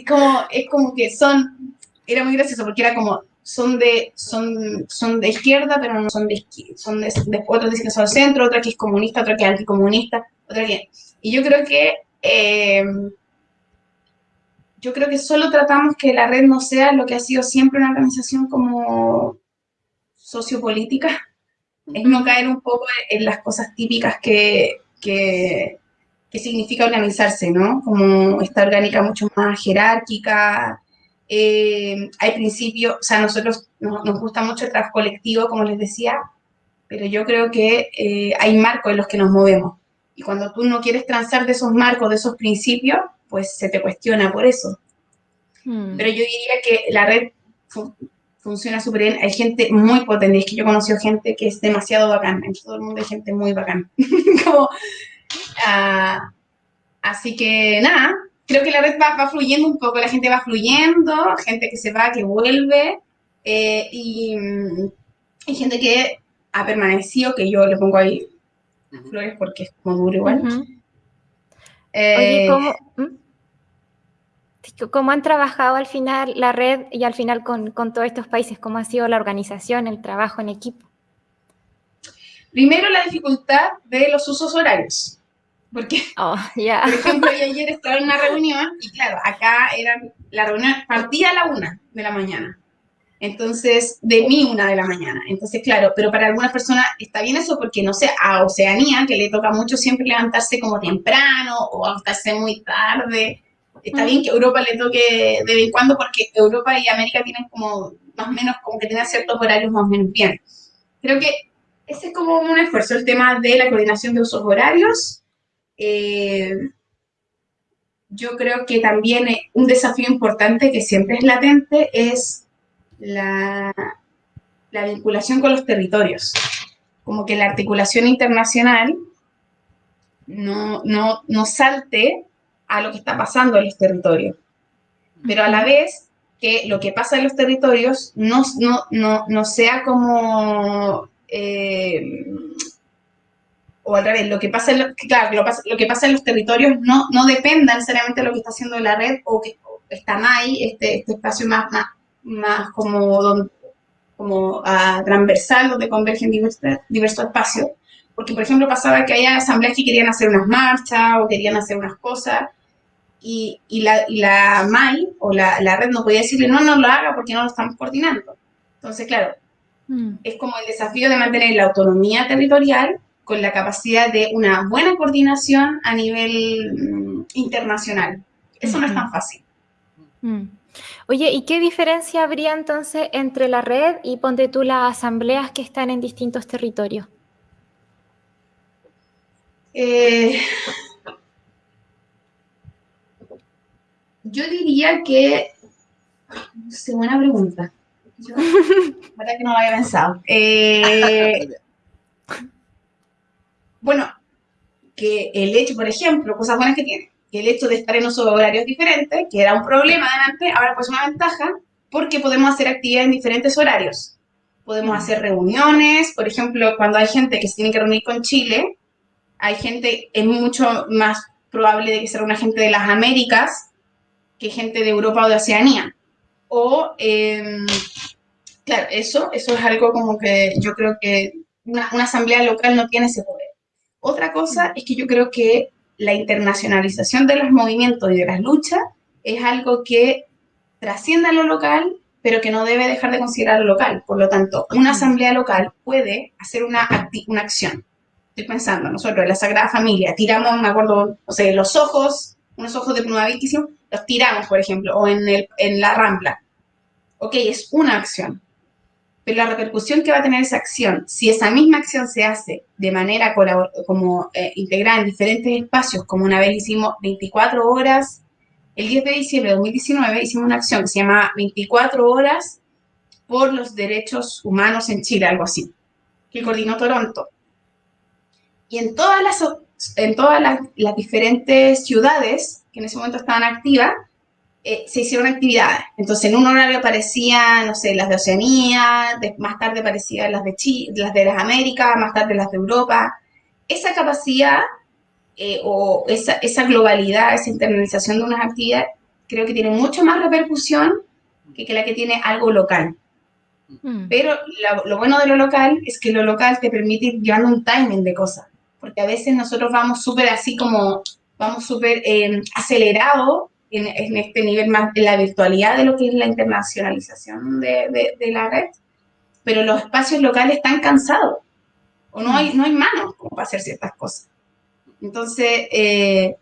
como, es como que son, era muy gracioso porque era como, son de, son, son de izquierda, pero no son de izquierda, son de, de, otros dicen que son centro, otra que es comunista, otra que es anticomunista, otra que... Y yo creo que, eh, yo creo que solo tratamos que la red no sea lo que ha sido siempre una organización como sociopolítica, es no caer un poco en las cosas típicas que, que, que significa organizarse, ¿no? Como esta orgánica mucho más jerárquica, eh, hay principios, o sea, nosotros nos, nos, gusta mucho el trabajo colectivo, como les decía, pero yo creo que eh, hay marcos en los que nos movemos. Y cuando tú no quieres transar de esos marcos, de esos principios, pues se te cuestiona por eso. Hmm. Pero yo diría que la red fu funciona súper bien. Hay gente muy potente. Es que yo he conocido gente que es demasiado bacán. En todo el mundo hay gente muy. Como, uh, así que nada, creo que la red va, va, fluyendo un poco, la gente va fluyendo, gente que se va, que vuelve, eh, y, y, gente que ha permanecido, que yo le pongo ahí flores porque es como duro igual. Uh -huh. eh, Oye, ¿cómo, ¿cómo, han trabajado al final la red y al final con, con todos estos países? ¿Cómo ha sido la organización, el trabajo en equipo? Primero, la dificultad de los usos horarios. Porque, oh, yeah. por ejemplo, yo ayer estaba en una reunión y claro, acá era, la reunión partía a la una de la mañana. Entonces, de mí una de la mañana. Entonces, claro, pero para algunas personas está bien eso porque, no sé, a Oceanía, que le toca mucho siempre levantarse como temprano o acostarse muy tarde, está bien que Europa le toque de vez en cuando porque Europa y América tienen como más o menos, como que tienen ciertos horarios más o menos bien. Creo que ese es como un esfuerzo, el tema de la coordinación de usos horarios. Eh, yo creo que también un desafío importante que siempre es latente es la, la vinculación con los territorios. Como que la articulación internacional no, no, no salte a lo que está pasando en los territorios. Pero a la vez que lo que pasa en los territorios no, no, no, no sea como eh, o al revés, lo que pasa en, claro, lo, que pasa en los territorios no, no dependa necesariamente de lo que está haciendo la red o que está MAI, este, este espacio más, más, más como, como uh, transversal, donde convergen diversos, diversos espacios. Porque, por ejemplo, pasaba que había asambleas que querían hacer unas marchas o querían hacer unas cosas y, y, la, y la MAI o la, la, red no podía decirle, no, no lo haga porque no lo estamos coordinando. Entonces, claro, mm. es como el desafío de mantener la autonomía territorial con la capacidad de una buena coordinación a nivel mm, internacional. Eso no es tan fácil. Oye, ¿y qué diferencia habría entonces entre la red y ponte tú las asambleas que están en distintos territorios? Eh, yo diría que, es buena pregunta. Yo, verdad que no lo había pensado. Eh, bueno, que el hecho, por ejemplo, cosas buenas que tiene, que el hecho de estar en unos horarios diferentes, que era un problema antes, ahora pues una ventaja, porque podemos hacer actividades en diferentes horarios. Podemos hacer reuniones, por ejemplo, cuando hay gente que se tiene que reunir con Chile, hay gente, es mucho más probable de que sea una gente de las Américas que gente de Europa o de Oceanía. O, em, claro, eso, eso es algo como que yo creo que una, una asamblea local no tiene ese poder. Otra cosa es que yo creo que la internacionalización de los movimientos y de las luchas es algo que trasciende a lo local, pero que no debe dejar de considerar lo local. Por lo tanto, una asamblea local puede hacer una, una acción. Estoy pensando, nosotros en la Sagrada Familia tiramos, me acuerdo, o sea, los ojos, unos ojos de pluma los tiramos, por ejemplo, o en, el, en la Rambla. Ok, es una acción, pero la repercusión que va a tener esa acción, si esa misma acción se hace de manera como eh, integrada en diferentes espacios, como una vez hicimos 24 horas, el 10 de diciembre de 2019 hicimos una acción que se llama 24 horas por los derechos humanos en Chile, algo así, que coordinó Toronto. Y en todas las, en todas las, las diferentes ciudades que en ese momento estaban activas, eh, se hicieron actividades. Entonces, en un horario aparecían, no sé, las de Oceanía, más tarde aparecían las de Chile, las de las Américas, más tarde las de Europa. Esa capacidad eh, o esa, esa, globalidad, esa internalización de unas actividades, creo que tiene mucho más repercusión que, que la que tiene algo local. Mm. Pero lo bueno de lo local es que lo local te permite ir llevando un timing de cosas, porque a veces nosotros vamos súper así como, vamos súper eh, acelerado en, este nivel más de la virtualidad de lo que es la internacionalización de, la red, pero los espacios locales están cansados o no hay, no hay manos para hacer ciertas cosas. Entonces, eh,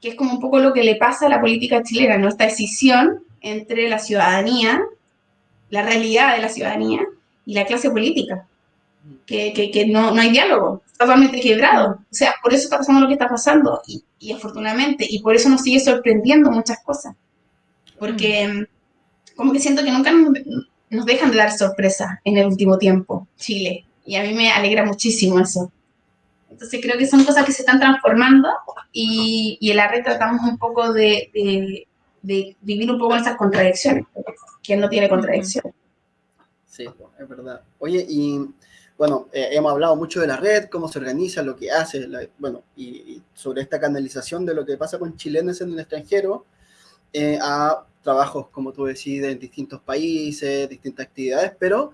que es como un poco lo que le pasa a la política chilena, ¿no? Esta decisión entre la ciudadanía, la realidad de la ciudadanía y la clase política, que, que, que no, no hay diálogo totalmente quebrado. O sea, por eso está pasando lo que está pasando y, y afortunadamente, y por eso nos sigue sorprendiendo muchas cosas. Porque mm. como que siento que nunca nos, dejan de dar sorpresa en el último tiempo, Chile. Y a mí me alegra muchísimo eso. Entonces creo que son cosas que se están transformando y, y en la red tratamos un poco de, de, de vivir un poco esas contradicciones. ¿Quién no tiene contradicciones? Sí, es verdad. Oye, y bueno, eh, hemos hablado mucho de la red, cómo se organiza, lo que hace, bueno, y, sobre esta canalización de lo que pasa con chilenos en el extranjero eh, a trabajos, como tú decís, en distintos países, distintas actividades, pero,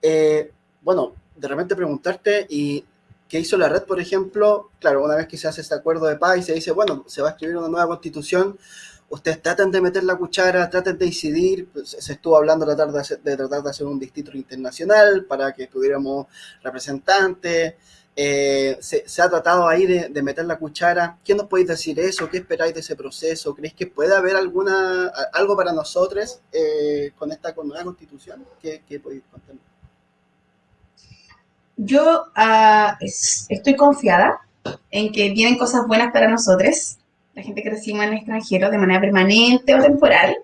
eh, bueno, de repente preguntarte, ¿y qué hizo la red, por ejemplo? Claro, una vez que se hace este acuerdo de paz y se dice, bueno, se va a escribir una nueva constitución, ustedes traten de meter la cuchara, traten de incidir, pues, se estuvo hablando de tratar de, tratar de hacer un distrito internacional para que tuviéramos representantes, eh, se, ha tratado ahí de, meter la cuchara. ¿Qué nos podéis decir eso? ¿Qué esperáis de ese proceso? ¿Creéis que puede haber alguna algo para nosotros eh, con esta nueva constitución? ¿Qué, podéis contarnos? Yo uh, estoy confiada en que vienen cosas buenas para nosotros, la gente que reside en el extranjero de manera permanente o temporal,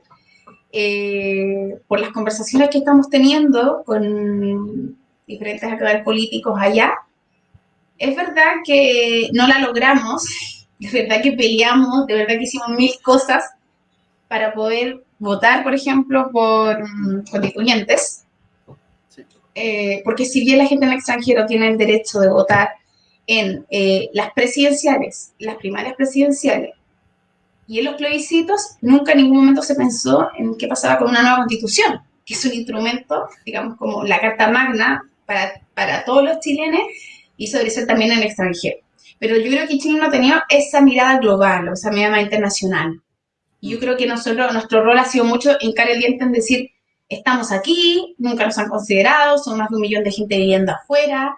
eh, por las conversaciones que estamos teniendo con diferentes actores políticos allá. Es verdad que no la logramos, es verdad que peleamos, de verdad que hicimos mil cosas para poder votar, por ejemplo, por mm, constituyentes. Eh, porque si bien la gente en el extranjero tiene el derecho de votar en eh, las presidenciales, las primarias presidenciales y en los plebiscitos, nunca en ningún momento se pensó en qué pasaba con una nueva constitución, que es un instrumento, digamos, como la carta magna para, para todos los chilenos y eso debe ser también en el extranjero. Pero yo creo que Chile no ha tenido esa mirada global, o esa mirada internacional. Y yo creo que nosotros, nuestro rol ha sido mucho hincar el diente en decir, estamos aquí, nunca nos han considerado, son más de un millón de gente viviendo afuera,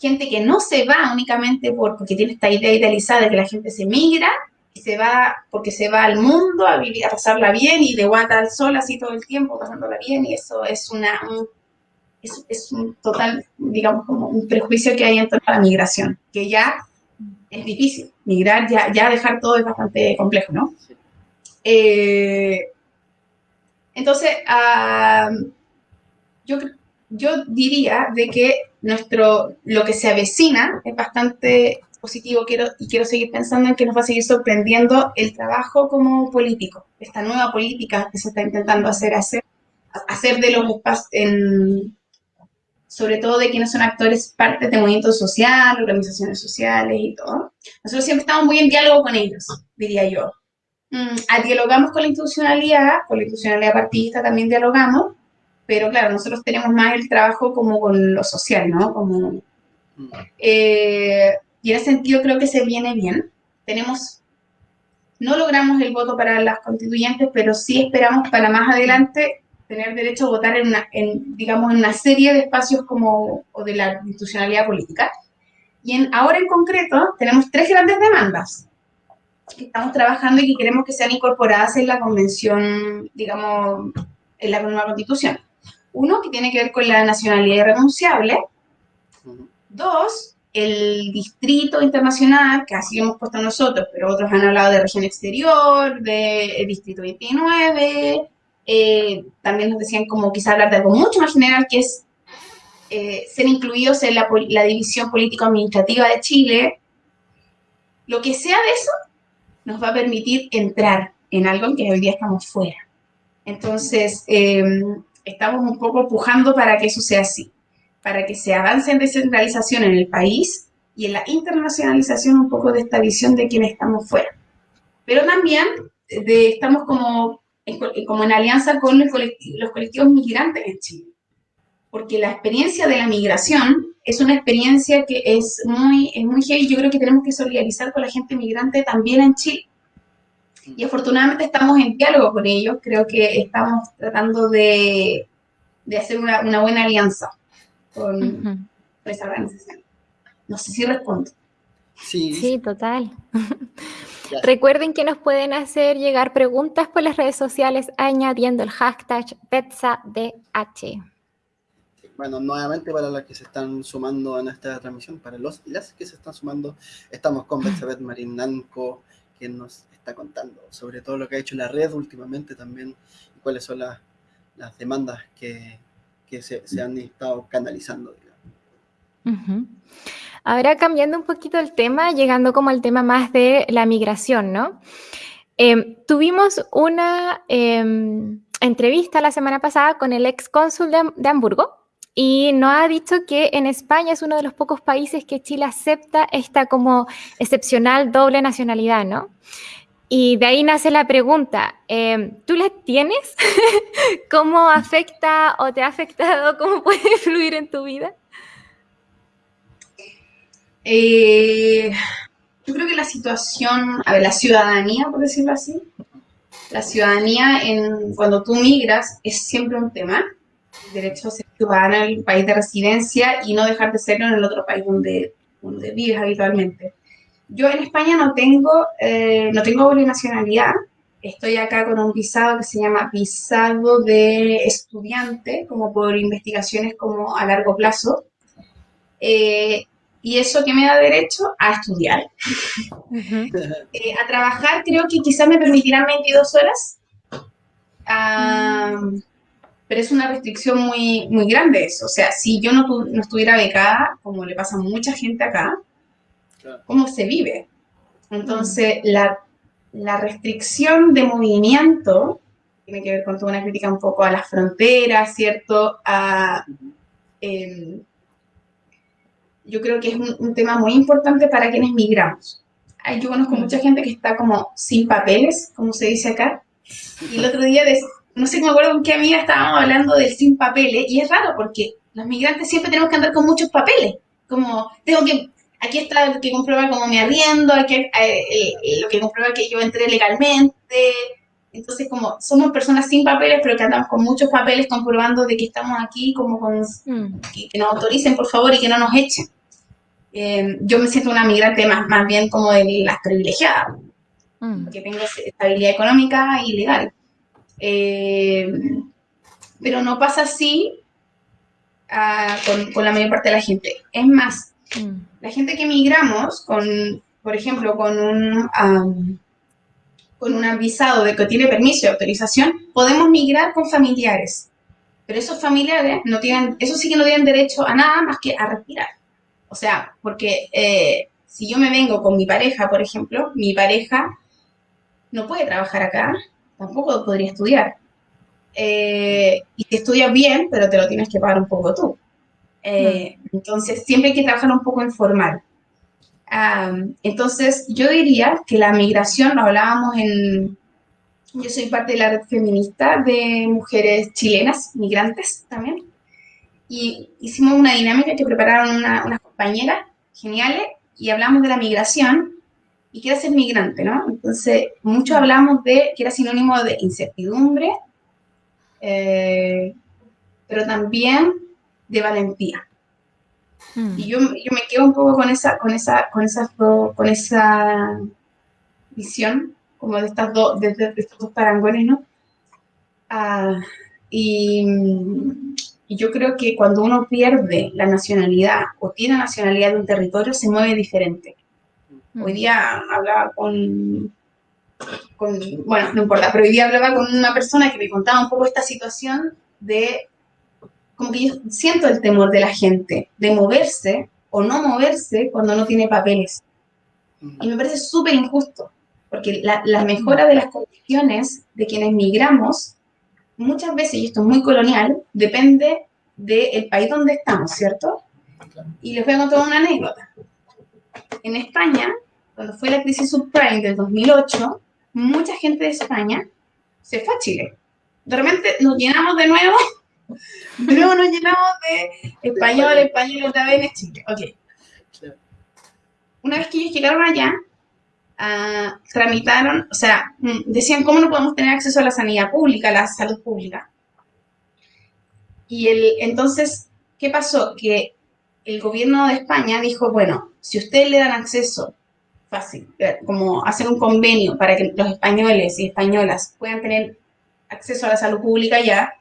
gente que no se va únicamente por, porque tiene esta idea idealizada de que la gente se migra, se va porque se va al mundo a vivir, a pasarla bien y de guata al sol así todo el tiempo, pasándola bien, y eso es una, un, es, un total, digamos, como un prejuicio que hay en torno a la migración, que ya es difícil, migrar, ya, ya dejar todo es bastante complejo, ¿no? Eh, entonces, yo, yo diría de que nuestro, lo que se avecina es bastante positivo quiero, y quiero seguir pensando en que nos va a seguir sorprendiendo el trabajo como político, esta nueva política que se está intentando hacer, hacer, hacer de los espacios, sobre todo de quienes son actores parte de movimientos sociales, organizaciones sociales y todo. Nosotros siempre estamos muy en diálogo con ellos, diría yo. Mm, dialogamos con la institucionalidad, con la institucionalidad partidista también dialogamos, pero claro, nosotros tenemos más el trabajo como con lo social, ¿no? Como, eh, y en ese sentido creo que se viene bien. Tenemos, no logramos el voto para las constituyentes, pero sí esperamos para más adelante tener derecho a votar en, una, en digamos, en una serie de espacios como o de la institucionalidad política. Y en, ahora en concreto tenemos tres grandes demandas que estamos trabajando y que queremos que sean incorporadas en la convención, digamos, en la nueva constitución. Uno, que tiene que ver con la nacionalidad irrenunciable. Dos, el distrito internacional, que así hemos puesto nosotros, pero otros han hablado de región exterior, de distrito 29. Eh, también nos decían como quizá hablar de algo mucho más general, que es eh, ser incluidos en la, la división político-administrativa de Chile. Lo que sea de eso nos va a permitir entrar en algo en que hoy día estamos fuera. Entonces, em, estamos un poco pujando para que eso sea así, para que se avance en descentralización en el país y en la internacionalización un poco de esta visión de quienes estamos fuera. Pero también de, estamos como, como en alianza con los colectivos migrantes en Chile, porque la experiencia de la migración es una experiencia que es muy, es muy heavy. Yo creo que tenemos que solidarizar con la gente migrante también en Chile. Y afortunadamente estamos en diálogo con ellos. Creo que estamos tratando de, de hacer una, una, buena alianza con, esa organización. No sé si respondo. Sí, sí total. Recuerden que nos pueden hacer llegar preguntas por las redes sociales añadiendo el hashtag PetsaDH. Bueno, nuevamente para las que se están sumando a nuestra transmisión, para los y las que se están sumando, estamos con Marín Marinanco, quien nos está contando sobre todo lo que ha hecho la red últimamente también y cuáles son las, las demandas que, que se, se, han estado canalizando. Ahora cambiando un poquito el tema, llegando como al tema más de la migración, ¿no? Em, tuvimos una em, entrevista la semana pasada con el ex cónsul de, de Hamburgo, y nos ha dicho que en España es uno de los pocos países que Chile acepta esta como excepcional doble nacionalidad, ¿no? Y de ahí nace la pregunta, em, ¿tú la tienes? ¿Cómo afecta o te ha afectado? ¿Cómo puede fluir en tu vida? Eh, yo creo que la situación, a ver, la ciudadanía, por decirlo así, la ciudadanía en, cuando tú migras es siempre un tema. El derecho a ser ciudadano en el país de residencia y no dejar de serlo en el otro país donde vives habitualmente. Yo en España no tengo, eh, no tengo nacionalidad. Estoy acá con un visado que se llama visado de estudiante, como por investigaciones como a largo plazo. Eh, y eso que me da derecho a estudiar. Eh, a trabajar creo que quizás me permitirán 22 horas, pero es una restricción muy, muy grande eso. O sea, si yo no, no estuviera becada, como le pasa a mucha gente acá, ¿cómo se vive? Entonces, la, la, restricción de movimiento tiene que ver con toda una crítica un poco a las fronteras, ¿cierto? A, yo creo que es un, tema muy importante para quienes migramos. Yo conozco mucha gente que está como sin papeles, como se dice acá. Y el otro día, no sé, me acuerdo con qué amiga estábamos hablando del sin papeles. Y es raro porque los migrantes siempre tenemos que andar con muchos papeles. Como, tengo que, aquí está lo que comprueba como me arriendo, aquí, eh, eh, lo que comprueba que yo entré legalmente. Entonces, como somos personas sin papeles, pero que andamos con muchos papeles comprobando de que estamos aquí, como con, mm. que nos autoricen, por favor, y que no nos echen. Eh, yo me siento una migrante más, más bien como de las privilegiadas, mm. porque tengo estabilidad económica y legal. Eh, pero no pasa así ah, con, la mayor parte de la gente. Es más, mm. la gente que migramos, con, por ejemplo, con un, con un avisado de que tiene permiso y autorización, podemos migrar con familiares. Pero esos familiares no tienen, eso sí no tienen derecho a nada más que a respirar. O sea, porque eh, si yo me vengo con mi pareja, por ejemplo, mi pareja no puede trabajar acá, tampoco podría estudiar. Eh, y te estudias bien, pero te lo tienes que pagar un poco tú. Eh. Entonces, siempre hay que trabajar un poco informal. entonces, yo diría que la migración, lo hablábamos en... Yo soy parte de la red feminista de mujeres chilenas, migrantes también y hicimos una dinámica que prepararon unas compañeras geniales y hablamos de la migración y qué era ser migrante, ¿no? Entonces, mucho hablamos de que era sinónimo de incertidumbre, eh, pero también de valentía. Hmm. Y yo, yo, me quedo un poco con esa, con esa, con esas con esa visión, como de estas dos, de, estos dos parangones, ¿no? Ah, y y yo creo que cuando uno pierde la nacionalidad o tiene nacionalidad de un territorio, se mueve diferente. Mm. Hoy día hablaba con, con, bueno, no importa, pero hoy día hablaba con una persona que me contaba un poco esta situación de, como que yo siento el temor de la gente de moverse o no moverse cuando no tiene papeles. Mm. Y me parece súper injusto, porque la, la mejora de las condiciones de quienes migramos muchas veces, y esto es muy colonial, depende del país donde estamos, ¿cierto? Y les voy a contar una anécdota. En España, cuando fue la crisis subprime del 2008, mucha gente de España se fue a Chile. De repente nos llenamos de nuevo, nuevo nos llenamos de español, español otra vez en Chile. Ok. Una vez que ellos llegaron allá, Ah, tramitaron, o sea, mm, decían cómo no podemos tener acceso a la sanidad pública, a la salud pública. Y el, entonces, ¿qué pasó? Que el gobierno de España dijo, bueno, si ustedes le dan acceso fácil, eh, como hacer un convenio para que los españoles y españolas puedan tener acceso a la salud pública ya,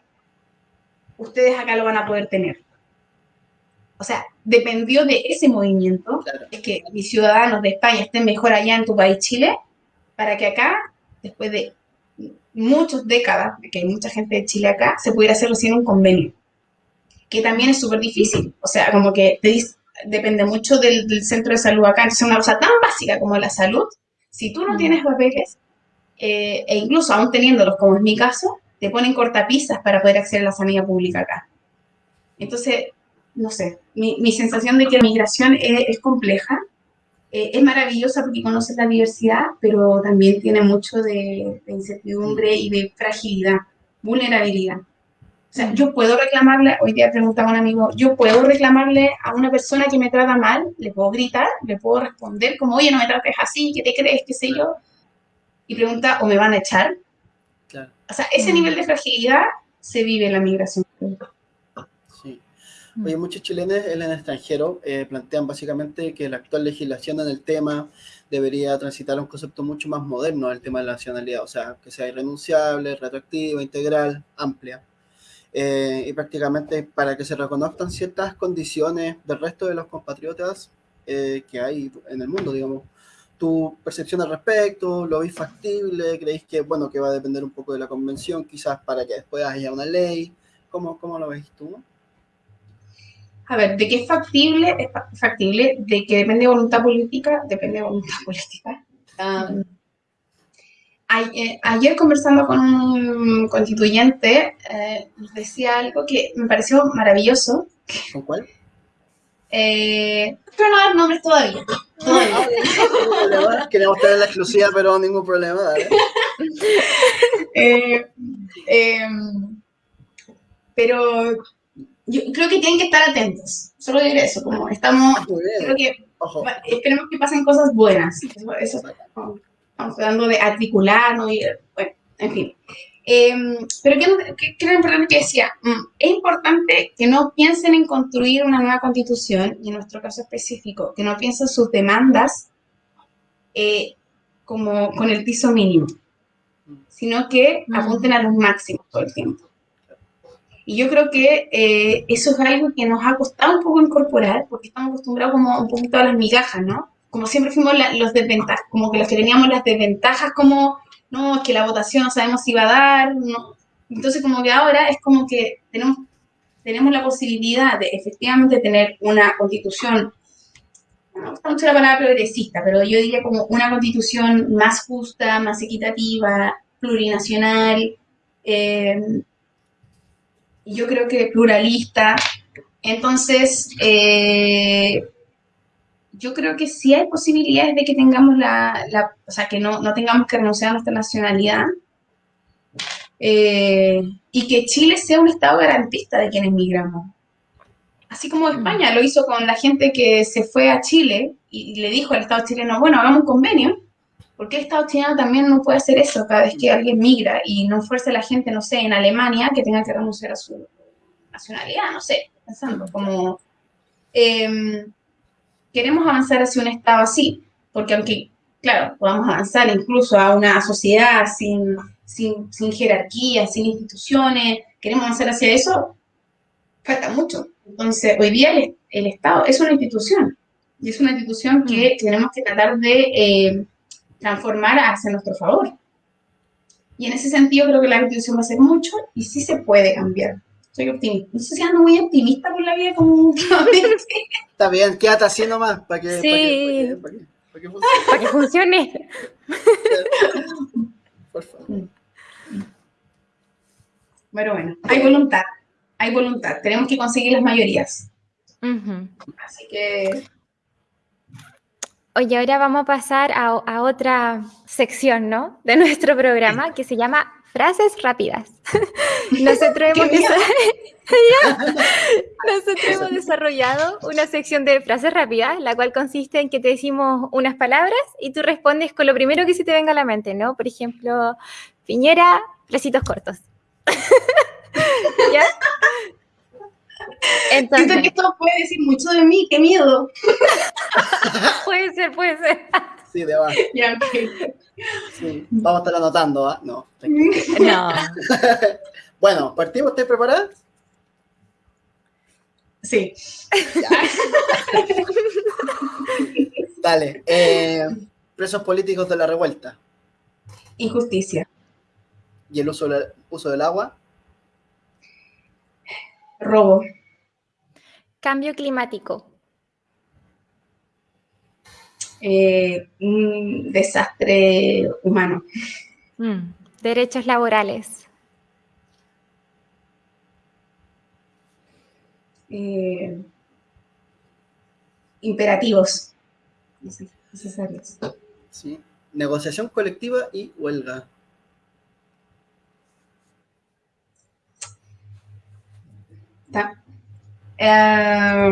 ustedes acá lo van a poder tener. O sea, dependió de ese movimiento, de que mis ciudadanos de España estén mejor allá en tu país, Chile, para que acá, después de muchas décadas, de que hay mucha gente de Chile acá, se pudiera hacer recién un convenio, que también es súper difícil, o sea, como que depende mucho del, centro de salud acá, entonces una cosa tan básica como la salud, si tú no mm. tienes papeles, eh, e incluso aún teniéndolos, como es mi caso, te ponen cortapisas para poder acceder a la sanidad pública acá. Entonces, no sé, mi, sensación de que la migración es, compleja, eh, es maravillosa porque conoce la diversidad, pero también tiene mucho de, incertidumbre y de fragilidad, vulnerabilidad. O sea, yo puedo reclamarle, hoy día preguntaba a un amigo, yo puedo reclamarle a una persona que me trata mal, le puedo gritar, le puedo responder como, oye, no me trates así, ¿qué te crees? ¿Qué sé yo? Y pregunta, ¿o me van a echar? O sea, ese nivel de fragilidad se vive en la migración. Sí. Oye, muchos chilenos en el extranjero eh, plantean básicamente que la actual legislación en el tema debería transitar a un concepto mucho más moderno del tema de la nacionalidad, o sea, que sea irrenunciable, retroactiva, integral, amplia. Eh, y prácticamente para que se reconozcan ciertas condiciones del resto de los compatriotas eh, que hay en el mundo, digamos. ¿Tu percepción al respecto? ¿Lo veis factible? ¿Creéis que, bueno, que va a depender un poco de la convención, quizás para que después haya una ley? ¿Cómo, cómo lo veis tú? A ver, ¿de qué es factible? Es factible. ¿De que depende de voluntad política? Depende de voluntad política. Eh, ayer conversando con un constituyente, eh, nos decía algo que me pareció maravilloso. ¿Con cuál? Eh, pero no dar nombres todavía. todavía. Queremos tener la exclusiva, pero ningún problema. eh, em, pero yo creo que tienen que estar atentos. Solo diré eso, como estamos, ah, creo que esperemos que pasen cosas buenas. Eso, estamos tratando de articularnos y, bueno, en fin. Em, pero ¿qué, qué, era importante que decía? Mm, es importante que no piensen en construir una nueva constitución, y en nuestro caso específico, que no piensen sus demandas eh, como con el piso mínimo, sino que mm. apunten a los máximos todo el tiempo. Y yo creo que eh, eso es algo que nos ha costado un poco incorporar, porque estamos acostumbrados como un poquito a las migajas, ¿no? Como siempre fuimos los desventajas, como que los que teníamos las desventajas, como, no, es que la votación no sabemos si va a dar, no. Entonces como que ahora es como que tenemos, tenemos la posibilidad de efectivamente tener una constitución, no me gusta mucho la palabra progresista, pero yo diría como una constitución más justa, más equitativa, plurinacional, eh, yo creo que pluralista. Entonces, eh, yo creo que sí hay posibilidades de que tengamos la, o sea, que no, tengamos que renunciar a nuestra nacionalidad eh, y que Chile sea un Estado garantista de quienes migramos. Así como España lo hizo con la gente que se fue a Chile y le dijo al Estado chileno, bueno, hagamos un convenio, ¿Por qué el Estado chileno también no puede hacer eso cada vez que alguien migra y no fuerza a la gente, no sé, en Alemania que tenga que renunciar a su nacionalidad? No sé, pensando como... Em, queremos avanzar hacia un Estado así, porque aunque, claro, podamos avanzar incluso a una sociedad sin, sin, sin jerarquía, sin instituciones, queremos avanzar hacia eso, falta mucho. Entonces, hoy día el, Estado es una institución, y es una institución que mm. tenemos que tratar de... Eh, transformar hacia nuestro favor. Y en ese sentido creo que la constitución va a ser mucho y sí se puede cambiar. Soy optimista. No sé si ando muy optimista por la vida como últimamente. Está bien, quédate así nomás para que, sí. para que, para que, para que, funcione. por favor. Bueno, bueno, hay voluntad, hay voluntad. Tenemos que conseguir las mayorías. Así que Oye, ahora vamos a pasar a, otra sección, ¿no? De nuestro programa que se llama Frases Rápidas. Nosotros hemos, Nosotros hemos desarrollado una sección de frases rápidas, la cual consiste en que te decimos unas palabras y tú respondes con lo primero que se te venga a la mente, ¿no? Por ejemplo, piñera, bracitos cortos. ¿Ya? Entonces, Siento que esto puede decir mucho de mí, qué miedo. puede ser, puede ser. Sí, de abajo. sí. Vamos a estar anotando, ¿ah? No. No. bueno, ¿partimos? ¿Estás preparada? Sí. Dale. Eh, presos políticos de la revuelta. Injusticia. ¿Y el uso, uso del agua? Robo. Cambio climático. Eh, un desastre humano. Mm, derechos laborales. Eh, imperativos necesarios. Sí. Negociación colectiva y huelga. Eh,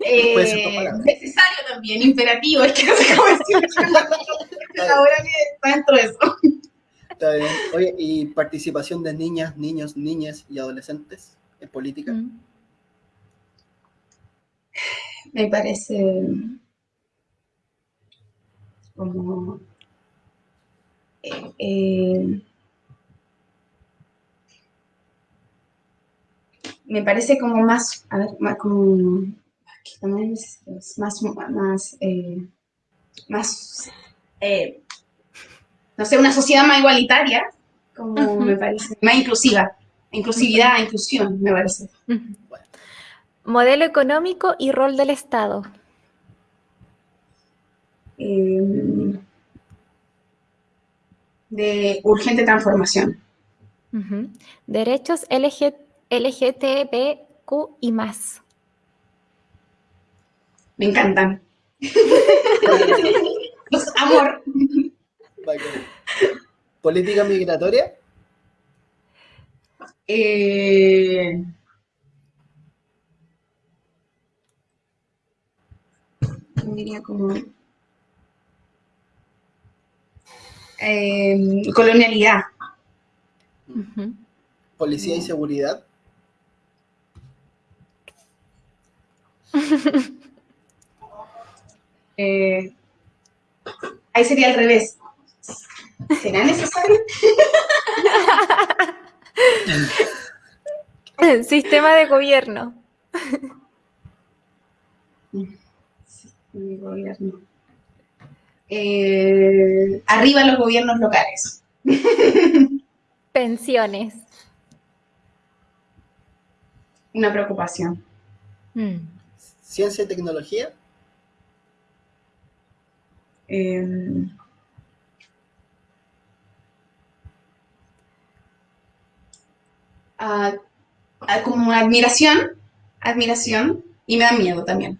eh, necesario también, imperativo, es que no sé cómo ahora que está dentro de eso. Está bien. Oye, ¿y participación de niñas, niños, niñas y adolescentes en política? Mm. Me parece como eh, eh, me parece como más, a ver, más como aquí también es, es más, más, eh, más eh, no sé, una sociedad más igualitaria, como me parece, más inclusiva, inclusividad, inclusión, me parece. Modelo económico y rol del Estado. Eh, de urgente transformación. Derechos LG LGTBQ y más. Me encantan. Los amor. ¿Política migratoria? Eh, diría como eh, colonialidad. ¿Policía y seguridad? Eh, ahí sería al revés. ¿Será necesario? Sistema de gobierno. Eh, arriba los gobiernos locales. Pensiones. Una preocupación. Mm. ¿Ciencia y tecnología? Eh, ah, como admiración, admiración, y me da miedo también.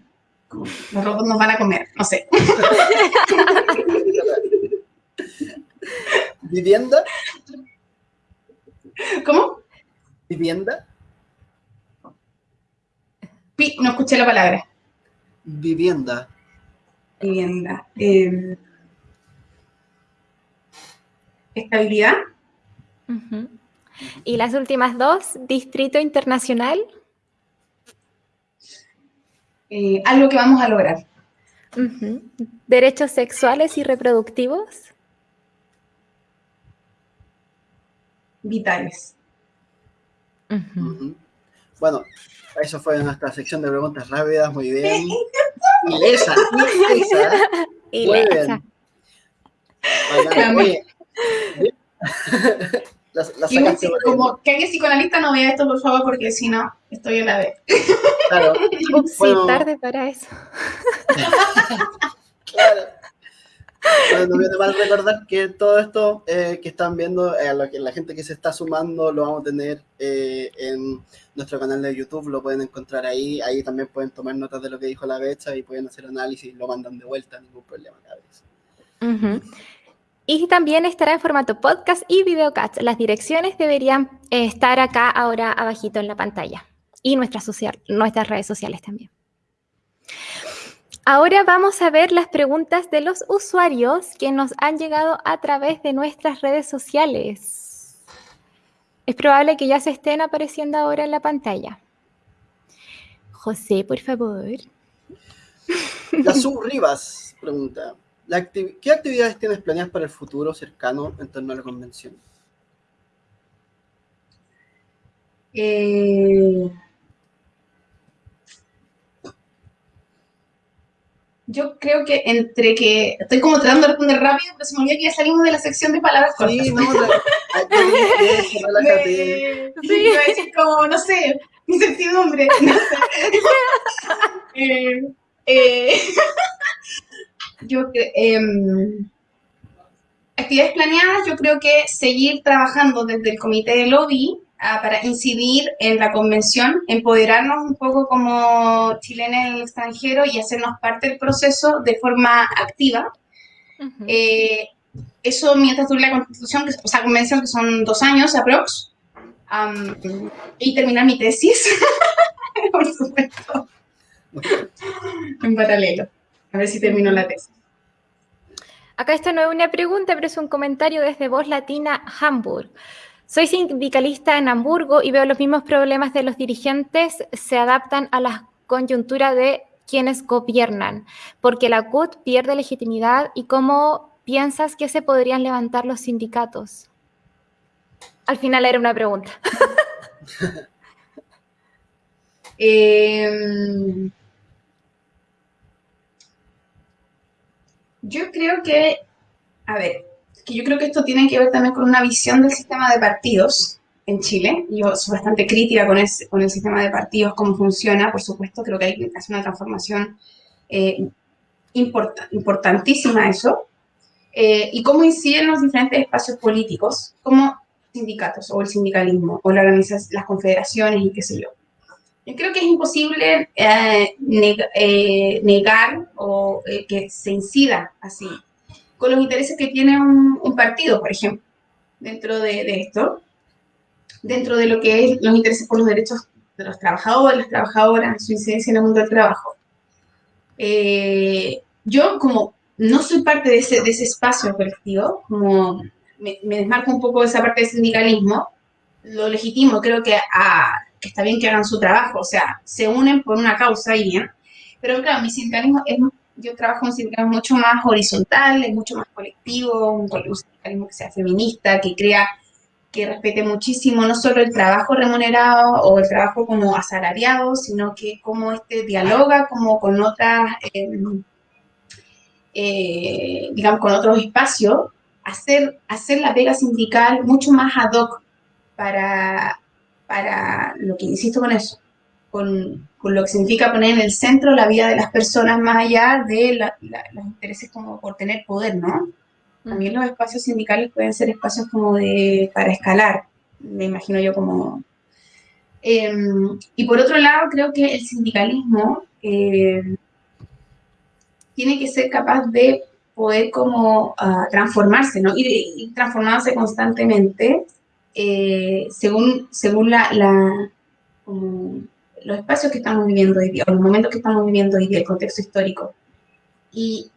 Como los robots nos van a comer, no sé. ¿Vivienda? ¿Cómo? ¿Vivienda? Pi- no escuché la palabra. Vivienda. Vivienda. Eh, estabilidad. Y las últimas dos, Distrito Internacional. eh, algo que vamos a lograr. Derechos sexuales y reproductivos. Vitales. Bueno, eso fue nuestra sección de preguntas rápidas, muy bien. Ilesa, ilesa. Y Muy la- bien. esa. Bacán. Oye, la, la Y ahí. como que alguien psicoanalista no vea esto, por favor, porque si no, estoy en la B. Claro, Ups, sí, Bueno. tarde para eso. claro. No viene mal recordar que todo esto eh, que están viendo, eh, lo la gente que se está sumando, lo vamos a tener eh, en nuestro canal de YouTube, lo pueden encontrar ahí. Ahí también pueden tomar notas de lo que dijo la Becha y pueden hacer análisis, lo mandan de vuelta, ningún problema. cabros. Ujú. Y también estará en formato podcast y videocast. Las direcciones deberían eh, estar acá ahora abajito en la pantalla. Y nuestras redes sociales también. Ahora vamos a ver las preguntas de los usuarios que nos han llegado a través de nuestras redes sociales. Es probable que ya se estén apareciendo ahora en la pantalla. José, por favor. La Sub Rivas pregunta, ¿la acti- ¿qué actividades tienes planeadas para el futuro cercano en torno a la convención? Eh, yo creo que entre que estoy como tratando de responder rápido, pero se me olvidó que ya salimos de la sección de palabras cortas. Sí, ya dije, relájate. Me- sí, a decir como, no sé, incertidumbre. No sé. Eh, eh, yo cre- em, actividades planeadas, yo creo que seguir trabajando desde el comité de lobby ah, para incidir en la convención, empoderarnos un poco como chilenos en el extranjero y hacernos parte del proceso de forma activa. Eh, eso mientras dure la constitución, que, o sea, convención, que son dos años aprox, am, y terminar mi tesis, por supuesto, en paralelo. A ver si termino la tesis. Acá esta no es una pregunta, pero es un comentario desde Voz Latina Hamburg. Soy sindicalista en Hamburgo y veo los mismos problemas de los dirigentes se adaptan a la coyuntura de quienes gobiernan, porque la CUT pierde legitimidad y cómo piensas que se podrían levantar los sindicatos. Al final era una pregunta. Em, yo creo que, a ver, que yo creo que esto tiene que ver también con una visión del sistema de partidos en Chile. Yo soy bastante crítica con, con el sistema de partidos, cómo funciona, por supuesto, creo que hay que hacer una transformación eh, importantísima eso, eh, y cómo inciden los diferentes espacios políticos, como sindicatos o el sindicalismo, o la las confederaciones y qué sé yo. Yo creo que es imposible eh, negar o que se incida así con los intereses que tiene un, partido, por ejemplo, dentro de, esto, dentro de lo que es los intereses por los derechos de los trabajadores, las trabajadoras, su incidencia en el mundo del trabajo. Eh, yo como no soy parte de ese, de ese espacio colectivo, como me, desmarco un poco de esa parte del sindicalismo, lo legítimo, creo que, que está bien que hagan su trabajo, o sea, se unen por una causa y bien, pero claro, mi sindicalismo es yo trabajo en un sindicalismo mucho más horizontal, es mucho más colectivo, un, sindicalismo que sea feminista, que crea, que respete muchísimo no solo el trabajo remunerado o el trabajo como asalariado, sino que como este dialoga como con otras, em, eh, digamos, con otros espacios, hacer, hacer la pega sindical mucho más ad hoc para, para lo que insisto con eso, con, lo que significa poner en el centro la vida de las personas más allá de los intereses como por tener poder, ¿no? También los espacios sindicales pueden ser espacios como de, para escalar, me imagino yo como... Em, y por otro lado, creo que el sindicalismo em, tiene que ser capaz de poder como ah, transformarse, ¿no? Y, transformarse constantemente eh, según, según la los espacios que estamos viviendo hoy día, o los momentos que estamos viviendo hoy día, el contexto histórico. Y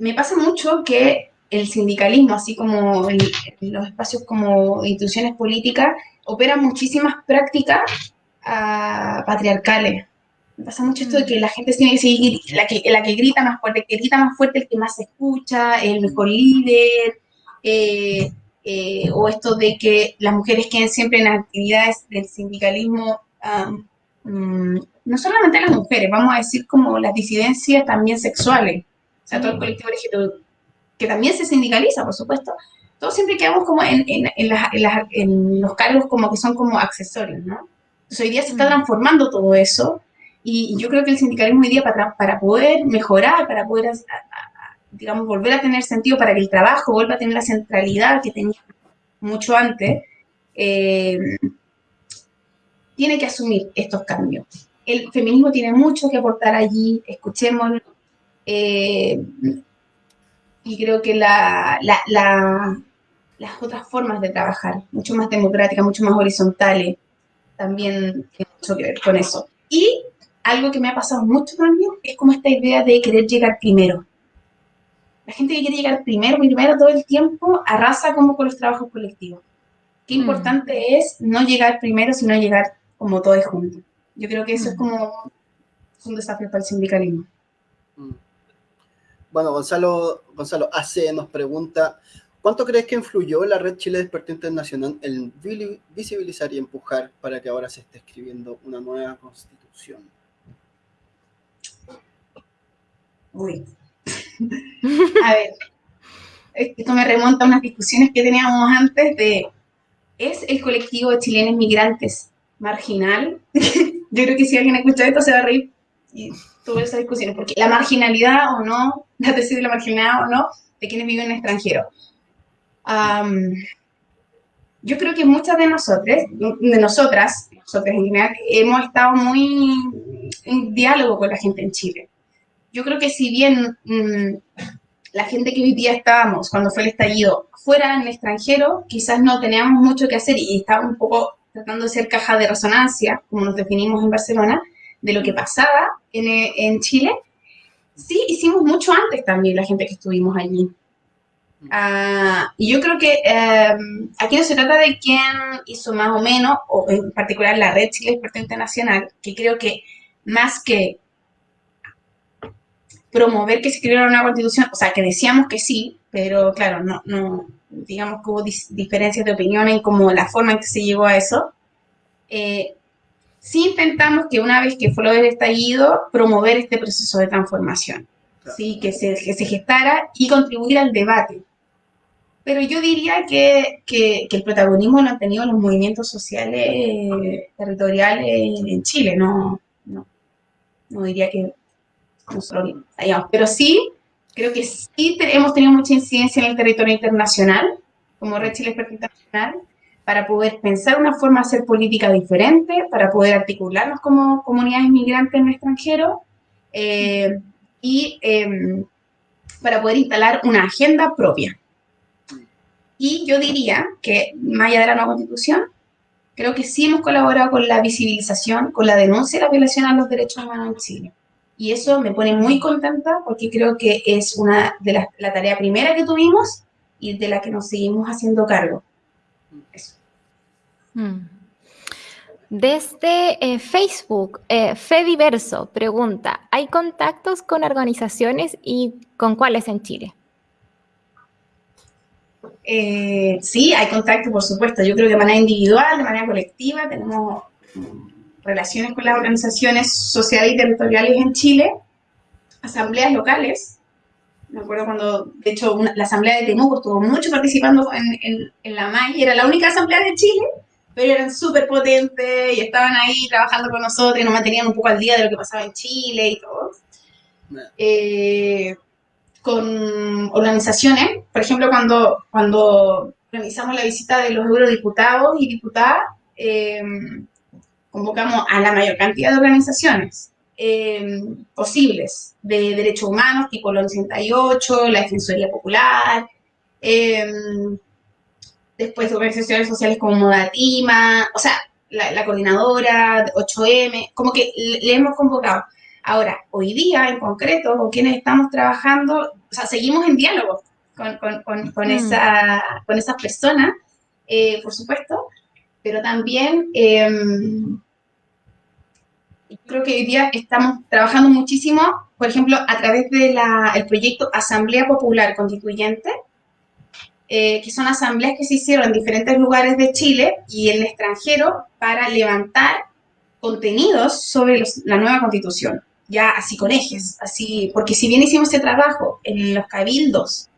me pasa mucho que el sindicalismo, así como los espacios como instituciones políticas, operan muchísimas prácticas ah, patriarcales. Me pasa mucho esto de que la gente tiene que seguir, la que, la que grita más fuerte, que grita más fuerte, el que más se escucha, el mejor líder, eh, eh, o esto de que las mujeres queden siempre en actividades del sindicalismo Mm, no solamente las mujeres, vamos a decir como las disidencias también sexuales, o sea, todo el mm. colectivo que también se sindicaliza, por supuesto, todos siempre quedamos como en, en, los cargos como que son como accesorios, ¿no? Entonces hoy día se está mm. transformando todo eso y yo creo que el sindicalismo hoy día para, para poder mejorar, para poder, digamos, volver a tener sentido, para que el trabajo vuelva a tener la centralidad que tenía mucho antes, eh, tiene que asumir estos cambios. El feminismo tiene mucho que aportar allí, escuchémoslo. Eh, y creo que la, las otras formas de trabajar, mucho más democráticas, mucho más horizontales, también tiene mucho que ver con eso. Y algo que me ha pasado mucho también es como esta idea de querer llegar primero. La gente que quiere llegar primero, primero todo el tiempo, arrasa como con los trabajos colectivos. Qué mm. importante es no llegar primero, sino llegar como todos juntos. Yo creo que eso es mm. como un desafío para el sindicalismo. Mm. Bueno, Gonzalo, Gonzalo AC nos pregunta, ¿cuánto crees que influyó la red Chile Despertó Internacional en visibilizar y empujar para que ahora se esté escribiendo una nueva constitución? Uy. a ver, esto me remonta a unas discusiones que teníamos antes de, ¿es el colectivo de chilenos migrantes marginal. Yo creo que si alguien escucha esto se va a reír y tuve esa discusión, porque la marginalidad o no, la tesis de la marginalidad o no, de quienes viven en extranjero. yo creo que muchas de nosotros, de nosotras, nosotras en general, hemos estado muy en diálogo con la gente en Chile. Yo creo que si bien mm, la gente que hoy día estábamos, cuando fue el estallido, fuera en el extranjero, quizás no teníamos mucho que hacer y estaba un poco tratando de ser caja de resonancia, como nos definimos en Barcelona, de lo que pasaba en, en Chile, sí hicimos mucho antes también la gente que estuvimos allí. Ah, y yo creo que em, aquí no se trata de quién hizo más o menos, o en particular la Red Chile Experto Internacional, que creo que más que promover que se escribiera una constitución, o sea, que decíamos que sí, pero claro, no, no digamos que hubo diferencias de opinión en como la forma en que se llegó a eso. Eh, sí intentamos que una vez que fue lo del estallido, promover este proceso de transformación, ¿sí? que, se, que se gestara y contribuir al debate. Pero yo diría que, que, el protagonismo lo han tenido los movimientos sociales territoriales en Chile, no, no, no diría que nosotros hayamos. Pero sí, creo que sí hemos tenido mucha incidencia en el territorio internacional, como Red Chile Experto Internacional, para poder pensar una forma de hacer política diferente, para poder articularnos como comunidades migrantes en el extranjero eh, y em, para poder instalar una agenda propia. Y yo diría que, más allá de la nueva constitución, creo que sí hemos colaborado con la visibilización, con la denuncia de la violación a los derechos humanos en Chile. Y eso me pone muy contenta porque creo que es una de las la tarea primera que tuvimos y de la que nos seguimos haciendo cargo. Eso. Mm. Desde eh, Facebook, eh, Fediverso pregunta, ¿hay contactos con organizaciones y con cuáles en Chile? Eh, sí, hay contacto, por supuesto. Yo creo que de manera individual, de manera colectiva, tenemos relaciones con las organizaciones sociales y territoriales en Chile, asambleas locales. Me acuerdo cuando, de hecho, la asamblea de Temuco estuvo mucho participando en, en, la MAI, era la única asamblea de Chile, pero eran súper potentes y estaban ahí trabajando con nosotros y nos mantenían un poco al día de lo que pasaba en Chile y todo. Eh, con organizaciones. Por ejemplo, cuando, cuando organizamos la visita de los eurodiputados y diputadas, em, convocamos a la mayor cantidad de organizaciones em, posibles de derechos humanos, tipo el 88, la Defensoría Popular, em, después organizaciones sociales como Modatima, o sea, la, la coordinadora, 8M, como que le hemos convocado. Ahora, hoy día en concreto, con quienes estamos trabajando, o sea, seguimos en diálogo con, con, con, mm. esa, con esas personas, eh, por supuesto, pero también em, creo que hoy día estamos trabajando muchísimo, por ejemplo, a través del proyecto Asamblea Popular Constituyente, eh, que son asambleas que se hicieron en diferentes lugares de Chile y en el extranjero para levantar contenidos sobre la nueva constitución ya así con ejes, así, porque si bien hicimos ese trabajo en los cabildos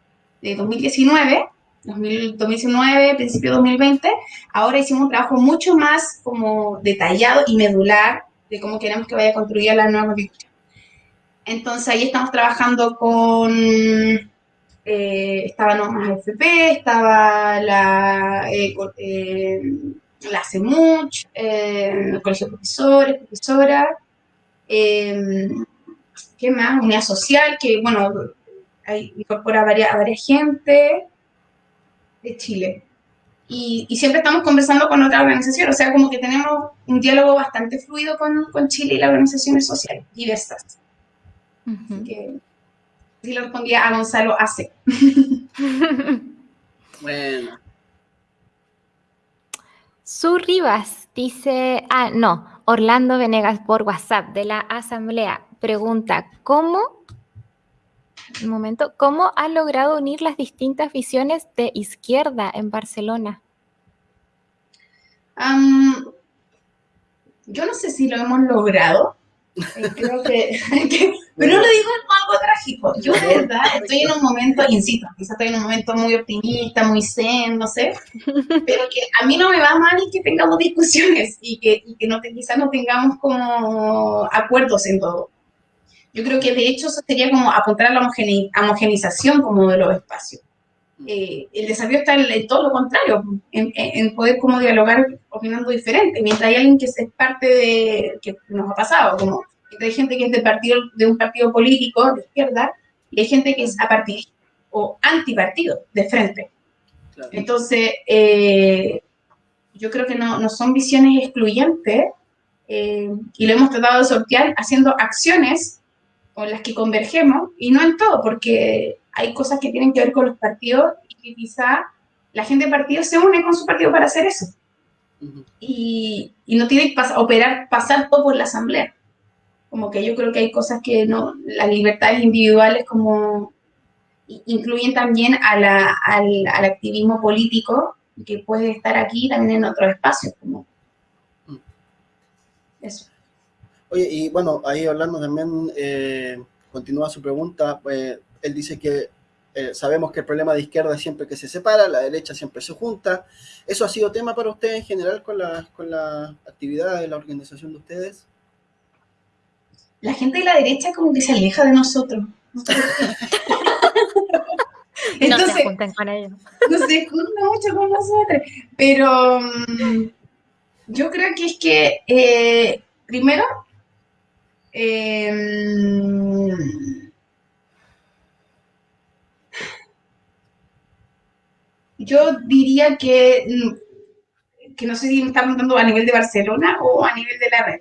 de 2019, 2019, principio de 2020, ahora hicimos un trabajo mucho más como detallado y medular de cómo queremos que vaya a construir la nueva constitución. Entonces ahí estamos trabajando con, eh, estaba más FP, estaba la, eh, eh, la CEMUCH, eh, el Colegio de Profesores, Profesoras, Em, ¿Qué más? Unidad social, que, bueno, incorpora a varias, a varias gente de Chile. Y, siempre estamos conversando con otra organización, o sea, como que tenemos un diálogo bastante fluido con, con Chile y las organizaciones sociales diversas. Así que, si lo respondía a Gonzalo hace. bueno. Su Rivas dice, ah, no, Orlando Venegas por WhatsApp de la Asamblea pregunta, ¿cómo, un momento, ¿cómo ha logrado unir las distintas visiones de izquierda en Barcelona? yo no sé si lo hemos logrado, eh, creo que, pero no lo digo como algo trágico. Yo de verdad estoy en un momento, insisto, quizás estoy en un momento muy optimista, muy zen, no sé, pero que a mí no me va mal que tengamos discusiones y que, y que no, quizás no tengamos como acuerdos en todo. Yo creo que de hecho eso sería como apuntar a la homogenización como de los espacios. Eh, el desafío está en, todo lo contrario, en, en, poder como dialogar opinando diferente, mientras hay alguien que es parte de, que nos ha pasado, como hay gente que es de, partido, de un partido político de izquierda y hay gente que es apartidista o antipartido de frente. Entonces, eh, yo creo que no, no son visiones excluyentes eh, y lo hemos tratado de sortear haciendo acciones o las que convergemos, y no en todo, porque hay cosas que tienen que ver con los partidos y que quizá la gente de partido se une con su partido para hacer eso. y, y, no tiene que operar, pasar todo por la asamblea. Como que yo creo que hay cosas que no, las libertades individuales como incluyen también a la, al, al, activismo político que puede estar aquí también en otros espacios. Como mm. eso. Oye, y bueno, ahí hablando también, eh, continúa su pregunta, pues, él dice que eh, sabemos que el problema de izquierda es siempre que se separa, la derecha siempre se junta. ¿Eso ha sido tema para usted en general con la, con la actividad de la organización de ustedes? La gente de la derecha como que se aleja de nosotros. Entonces, no se juntan con ellos. No se juntan mucho con nosotros. Pero mm, yo creo que es que, eh, primero, Em, yo diría que, que no sé si me está preguntando a nivel de Barcelona o a nivel de la red.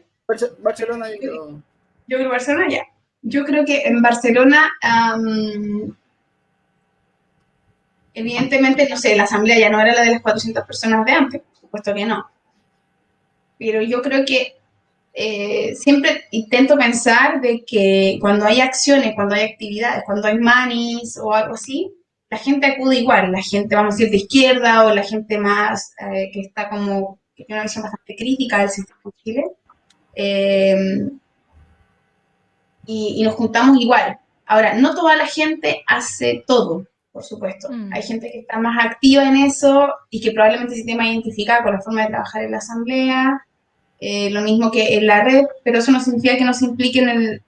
Barcelona, yo creo. Yo creo Barcelona ya. Yo creo que en Barcelona, evidentemente, no sé, la asamblea ya no era la de las 400 personas de antes, por supuesto que no. Pero yo creo que eh, siempre intento pensar de que cuando hay acciones, cuando hay actividades, cuando hay manis o algo así, la gente acude igual, la gente, vamos a decir, de izquierda o la gente más eh, que está como, que tiene una visión bastante crítica del sistema de Chile. Eh, y, nos juntamos igual. Ahora, no toda la gente hace todo, por supuesto. Mm. Hay gente que está más activa en eso y que probablemente se más identificada con la forma de trabajar en la asamblea eh, lo mismo que en la red, pero eso no significa que no se impliquen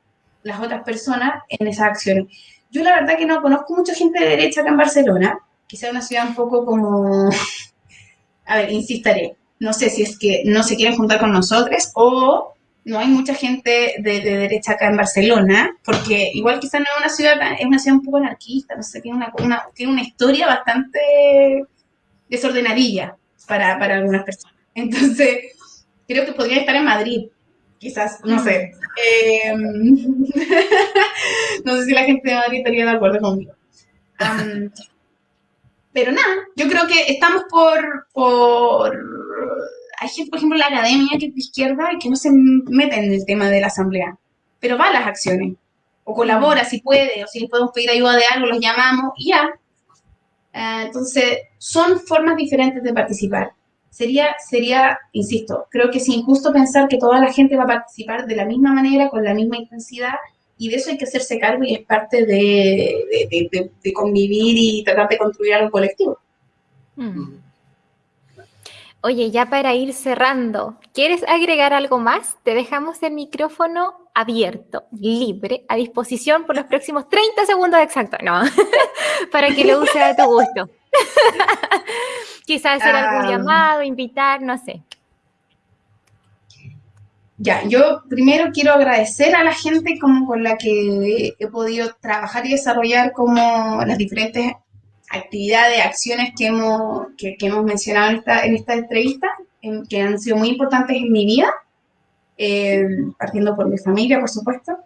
las otras personas en esas acciones. Yo la verdad que no conozco mucha gente de derecha acá en Barcelona, quizá una ciudad un poco como, a ver, insistiré, no sé si es que no se quieren juntar con nosotros o no hay mucha gente de, derecha acá en Barcelona, porque igual quizá no es una ciudad, es una ciudad un poco anarquista, no sé, tiene una, tiene una historia bastante desordenadilla para, para algunas personas. Entonces, creo que podría estar en Madrid, quizás, no sé. Em, no sé si la gente de Madrid estaría de acuerdo conmigo. pero nada, yo creo que estamos por, por... Hay gente, por ejemplo, la academia que es de izquierda y que no se mete en el tema de la asamblea, pero va a las acciones. O colabora si puede, o si podemos pedir ayuda de algo, los llamamos y ya. Ah, entonces, son formas diferentes de participar sería, sería, insisto, creo que es injusto pensar que toda la gente va a participar de la misma manera, con la misma intensidad, y de eso hay que hacerse cargo y es parte de, convivir y tratar de construir algo colectivo. Mm. Oye, ya para ir cerrando, ¿quieres agregar algo más? Te dejamos el micrófono abierto, libre, a disposición por los próximos 30 segundos exactos, no, para que lo use a tu gusto. Quizás hacer algún ah. llamado, invitar, no sé. Ya, yo primero quiero agradecer a la gente como con la que he podido trabajar y desarrollar como las diferentes actividades, acciones que hemos, que, hemos mencionado en esta, en esta entrevista, que han sido muy importantes en mi vida, eh, partiendo por mi familia, por supuesto,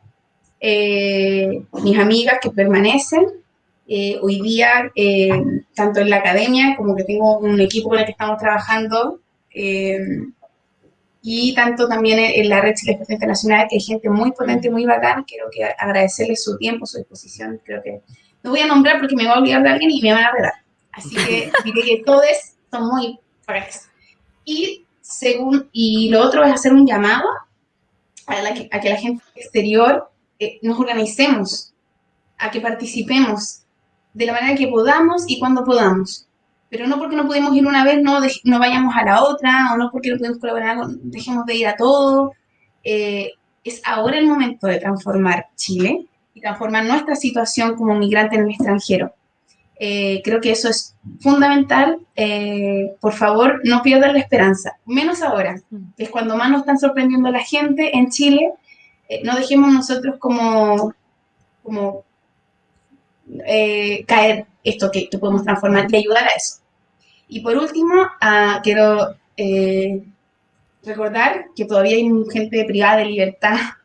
eh, mis amigas que permanecen, eh, hoy día, eh, tanto en la academia como que tengo un equipo con el que estamos trabajando, eh, y tanto también en, la red Chile Internacional, que hay gente muy potente, muy bacán, quiero que agradecerles su tiempo, su disposición, creo que no voy a nombrar porque me voy a olvidar de alguien y me van a redar. Así que diré que todos son muy bacanes. Y, según, y lo otro es hacer un llamado a, la que, a que la gente exterior nos organicemos, a que participemos, de la manera que podamos y cuando podamos. Pero no porque no pudimos ir una vez, no, no vayamos a la otra, o no porque no podemos colaborar, dejemos de ir a todo. Eh, es ahora el momento de transformar Chile y transformar nuestra situación como migrante en el extranjero. Eh, creo que eso es fundamental. Eh, por favor, no pierdan la esperanza, menos ahora, que es cuando más nos están sorprendiendo la gente en Chile. no dejemos nosotros como, como eh, caer esto que, podemos transformar y ayudar a eso. Y por último, ah, quiero eh, recordar que todavía hay gente privada de libertad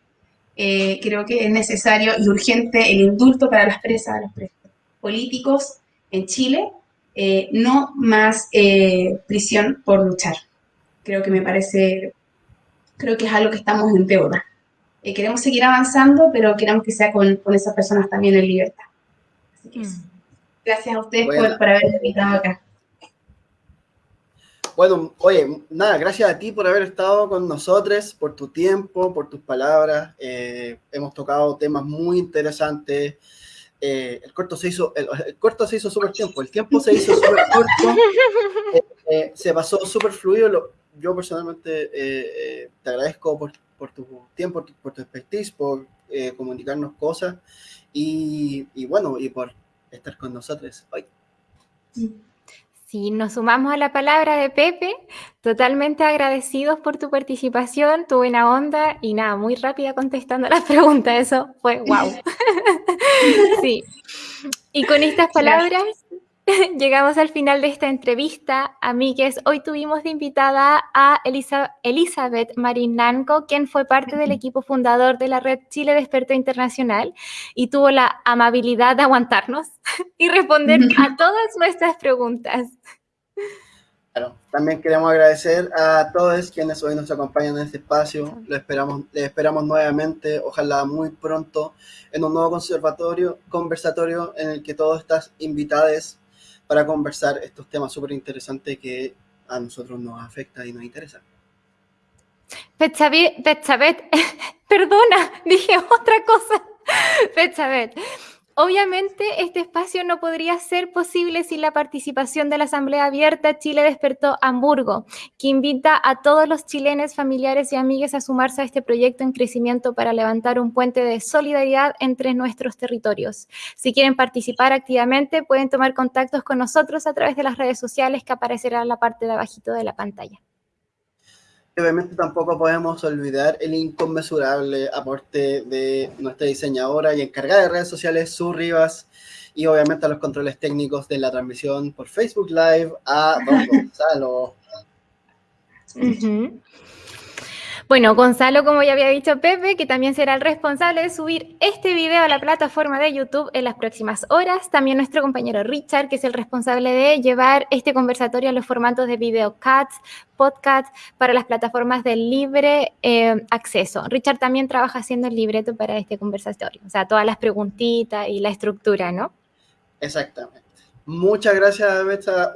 eh, creo que es necesario y urgente el indulto para las presas, los presos políticos en Chile, eh, no más eh, prisión por luchar. Creo que me parece, creo que es algo que estamos en deuda. queremos seguir avanzando, pero queremos que sea con, con esas personas también en libertad. Así que mm. Gracias a ustedes por, por haberme invitado acá. Bueno, oye, nada, gracias a ti por haber estado con nosotros, por tu tiempo, por tus palabras. Eh, hemos tocado temas muy interesantes. Eh, el corto se hizo, el, corto se hizo súper tiempo, el tiempo se hizo súper corto, eh, se pasó súper fluido. yo personalmente te agradezco por, por, tu tiempo, por tu, expertise, por comunicarnos cosas y, y, bueno, y por estar con nosotros hoy. Sí, nos sumamos a la palabra de Pepe, totalmente agradecidos por tu participación, tu buena onda y nada, muy rápida contestando las preguntas, eso fue wow. sí. Y con estas palabras llegamos al final de esta entrevista. Amigues, hoy tuvimos de invitada a Elizabeth Marinanco, quien fue parte del equipo fundador de la red Chile de Experto Internacional y tuvo la amabilidad de aguantarnos y responder a todas nuestras preguntas. Claro, también queremos agradecer a todos quienes hoy nos acompañan en este espacio. Lo esperamos, les esperamos nuevamente, ojalá muy pronto, en un nuevo conservatorio, conversatorio en el que todos estás invitados para conversar estos temas súper interesantes que a nosotros nos afecta y nos interesa. Betsavet, perdona, dije otra cosa. Betsavet, Obviamente, este espacio no podría ser posible sin la participación de la Asamblea Abierta Chile Despertó Hamburgo, que invita a todos los chilenos, familiares y amigos a sumarse a este proyecto en crecimiento para levantar un puente de solidaridad entre nuestros territorios. Si quieren participar activamente, pueden tomar contactos con nosotros a través de las redes sociales que aparecerán en la parte de abajito de la pantalla obviamente tampoco podemos olvidar el inconmensurable aporte de nuestra diseñadora y encargada de redes sociales, Su Rivas, y obviamente a los controles técnicos de la transmisión por Facebook Live, a Don Gonzalo. Bueno, Gonzalo, como ya había dicho Pepe, que también será el responsable de subir este video a la plataforma de YouTube en las próximas horas. También nuestro compañero Richard, que es el responsable de llevar este conversatorio a los formatos de videocats, podcast para las plataformas de libre eh, acceso. Richard también trabaja haciendo el libreto para este conversatorio, o sea, todas las preguntitas y la estructura, ¿no? Exactamente. Muchas gracias,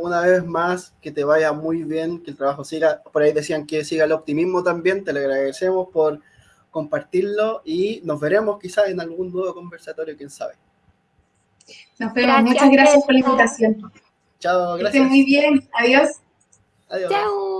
una vez más, que te vaya muy bien, que el trabajo siga. Por ahí decían que siga el optimismo también, te le agradecemos por compartirlo y nos veremos quizás en algún nuevo conversatorio, quién sabe. Nos vemos, muchas gracias por la invitación. Chao, gracias. Que muy bien, adiós. Adiós. Chao.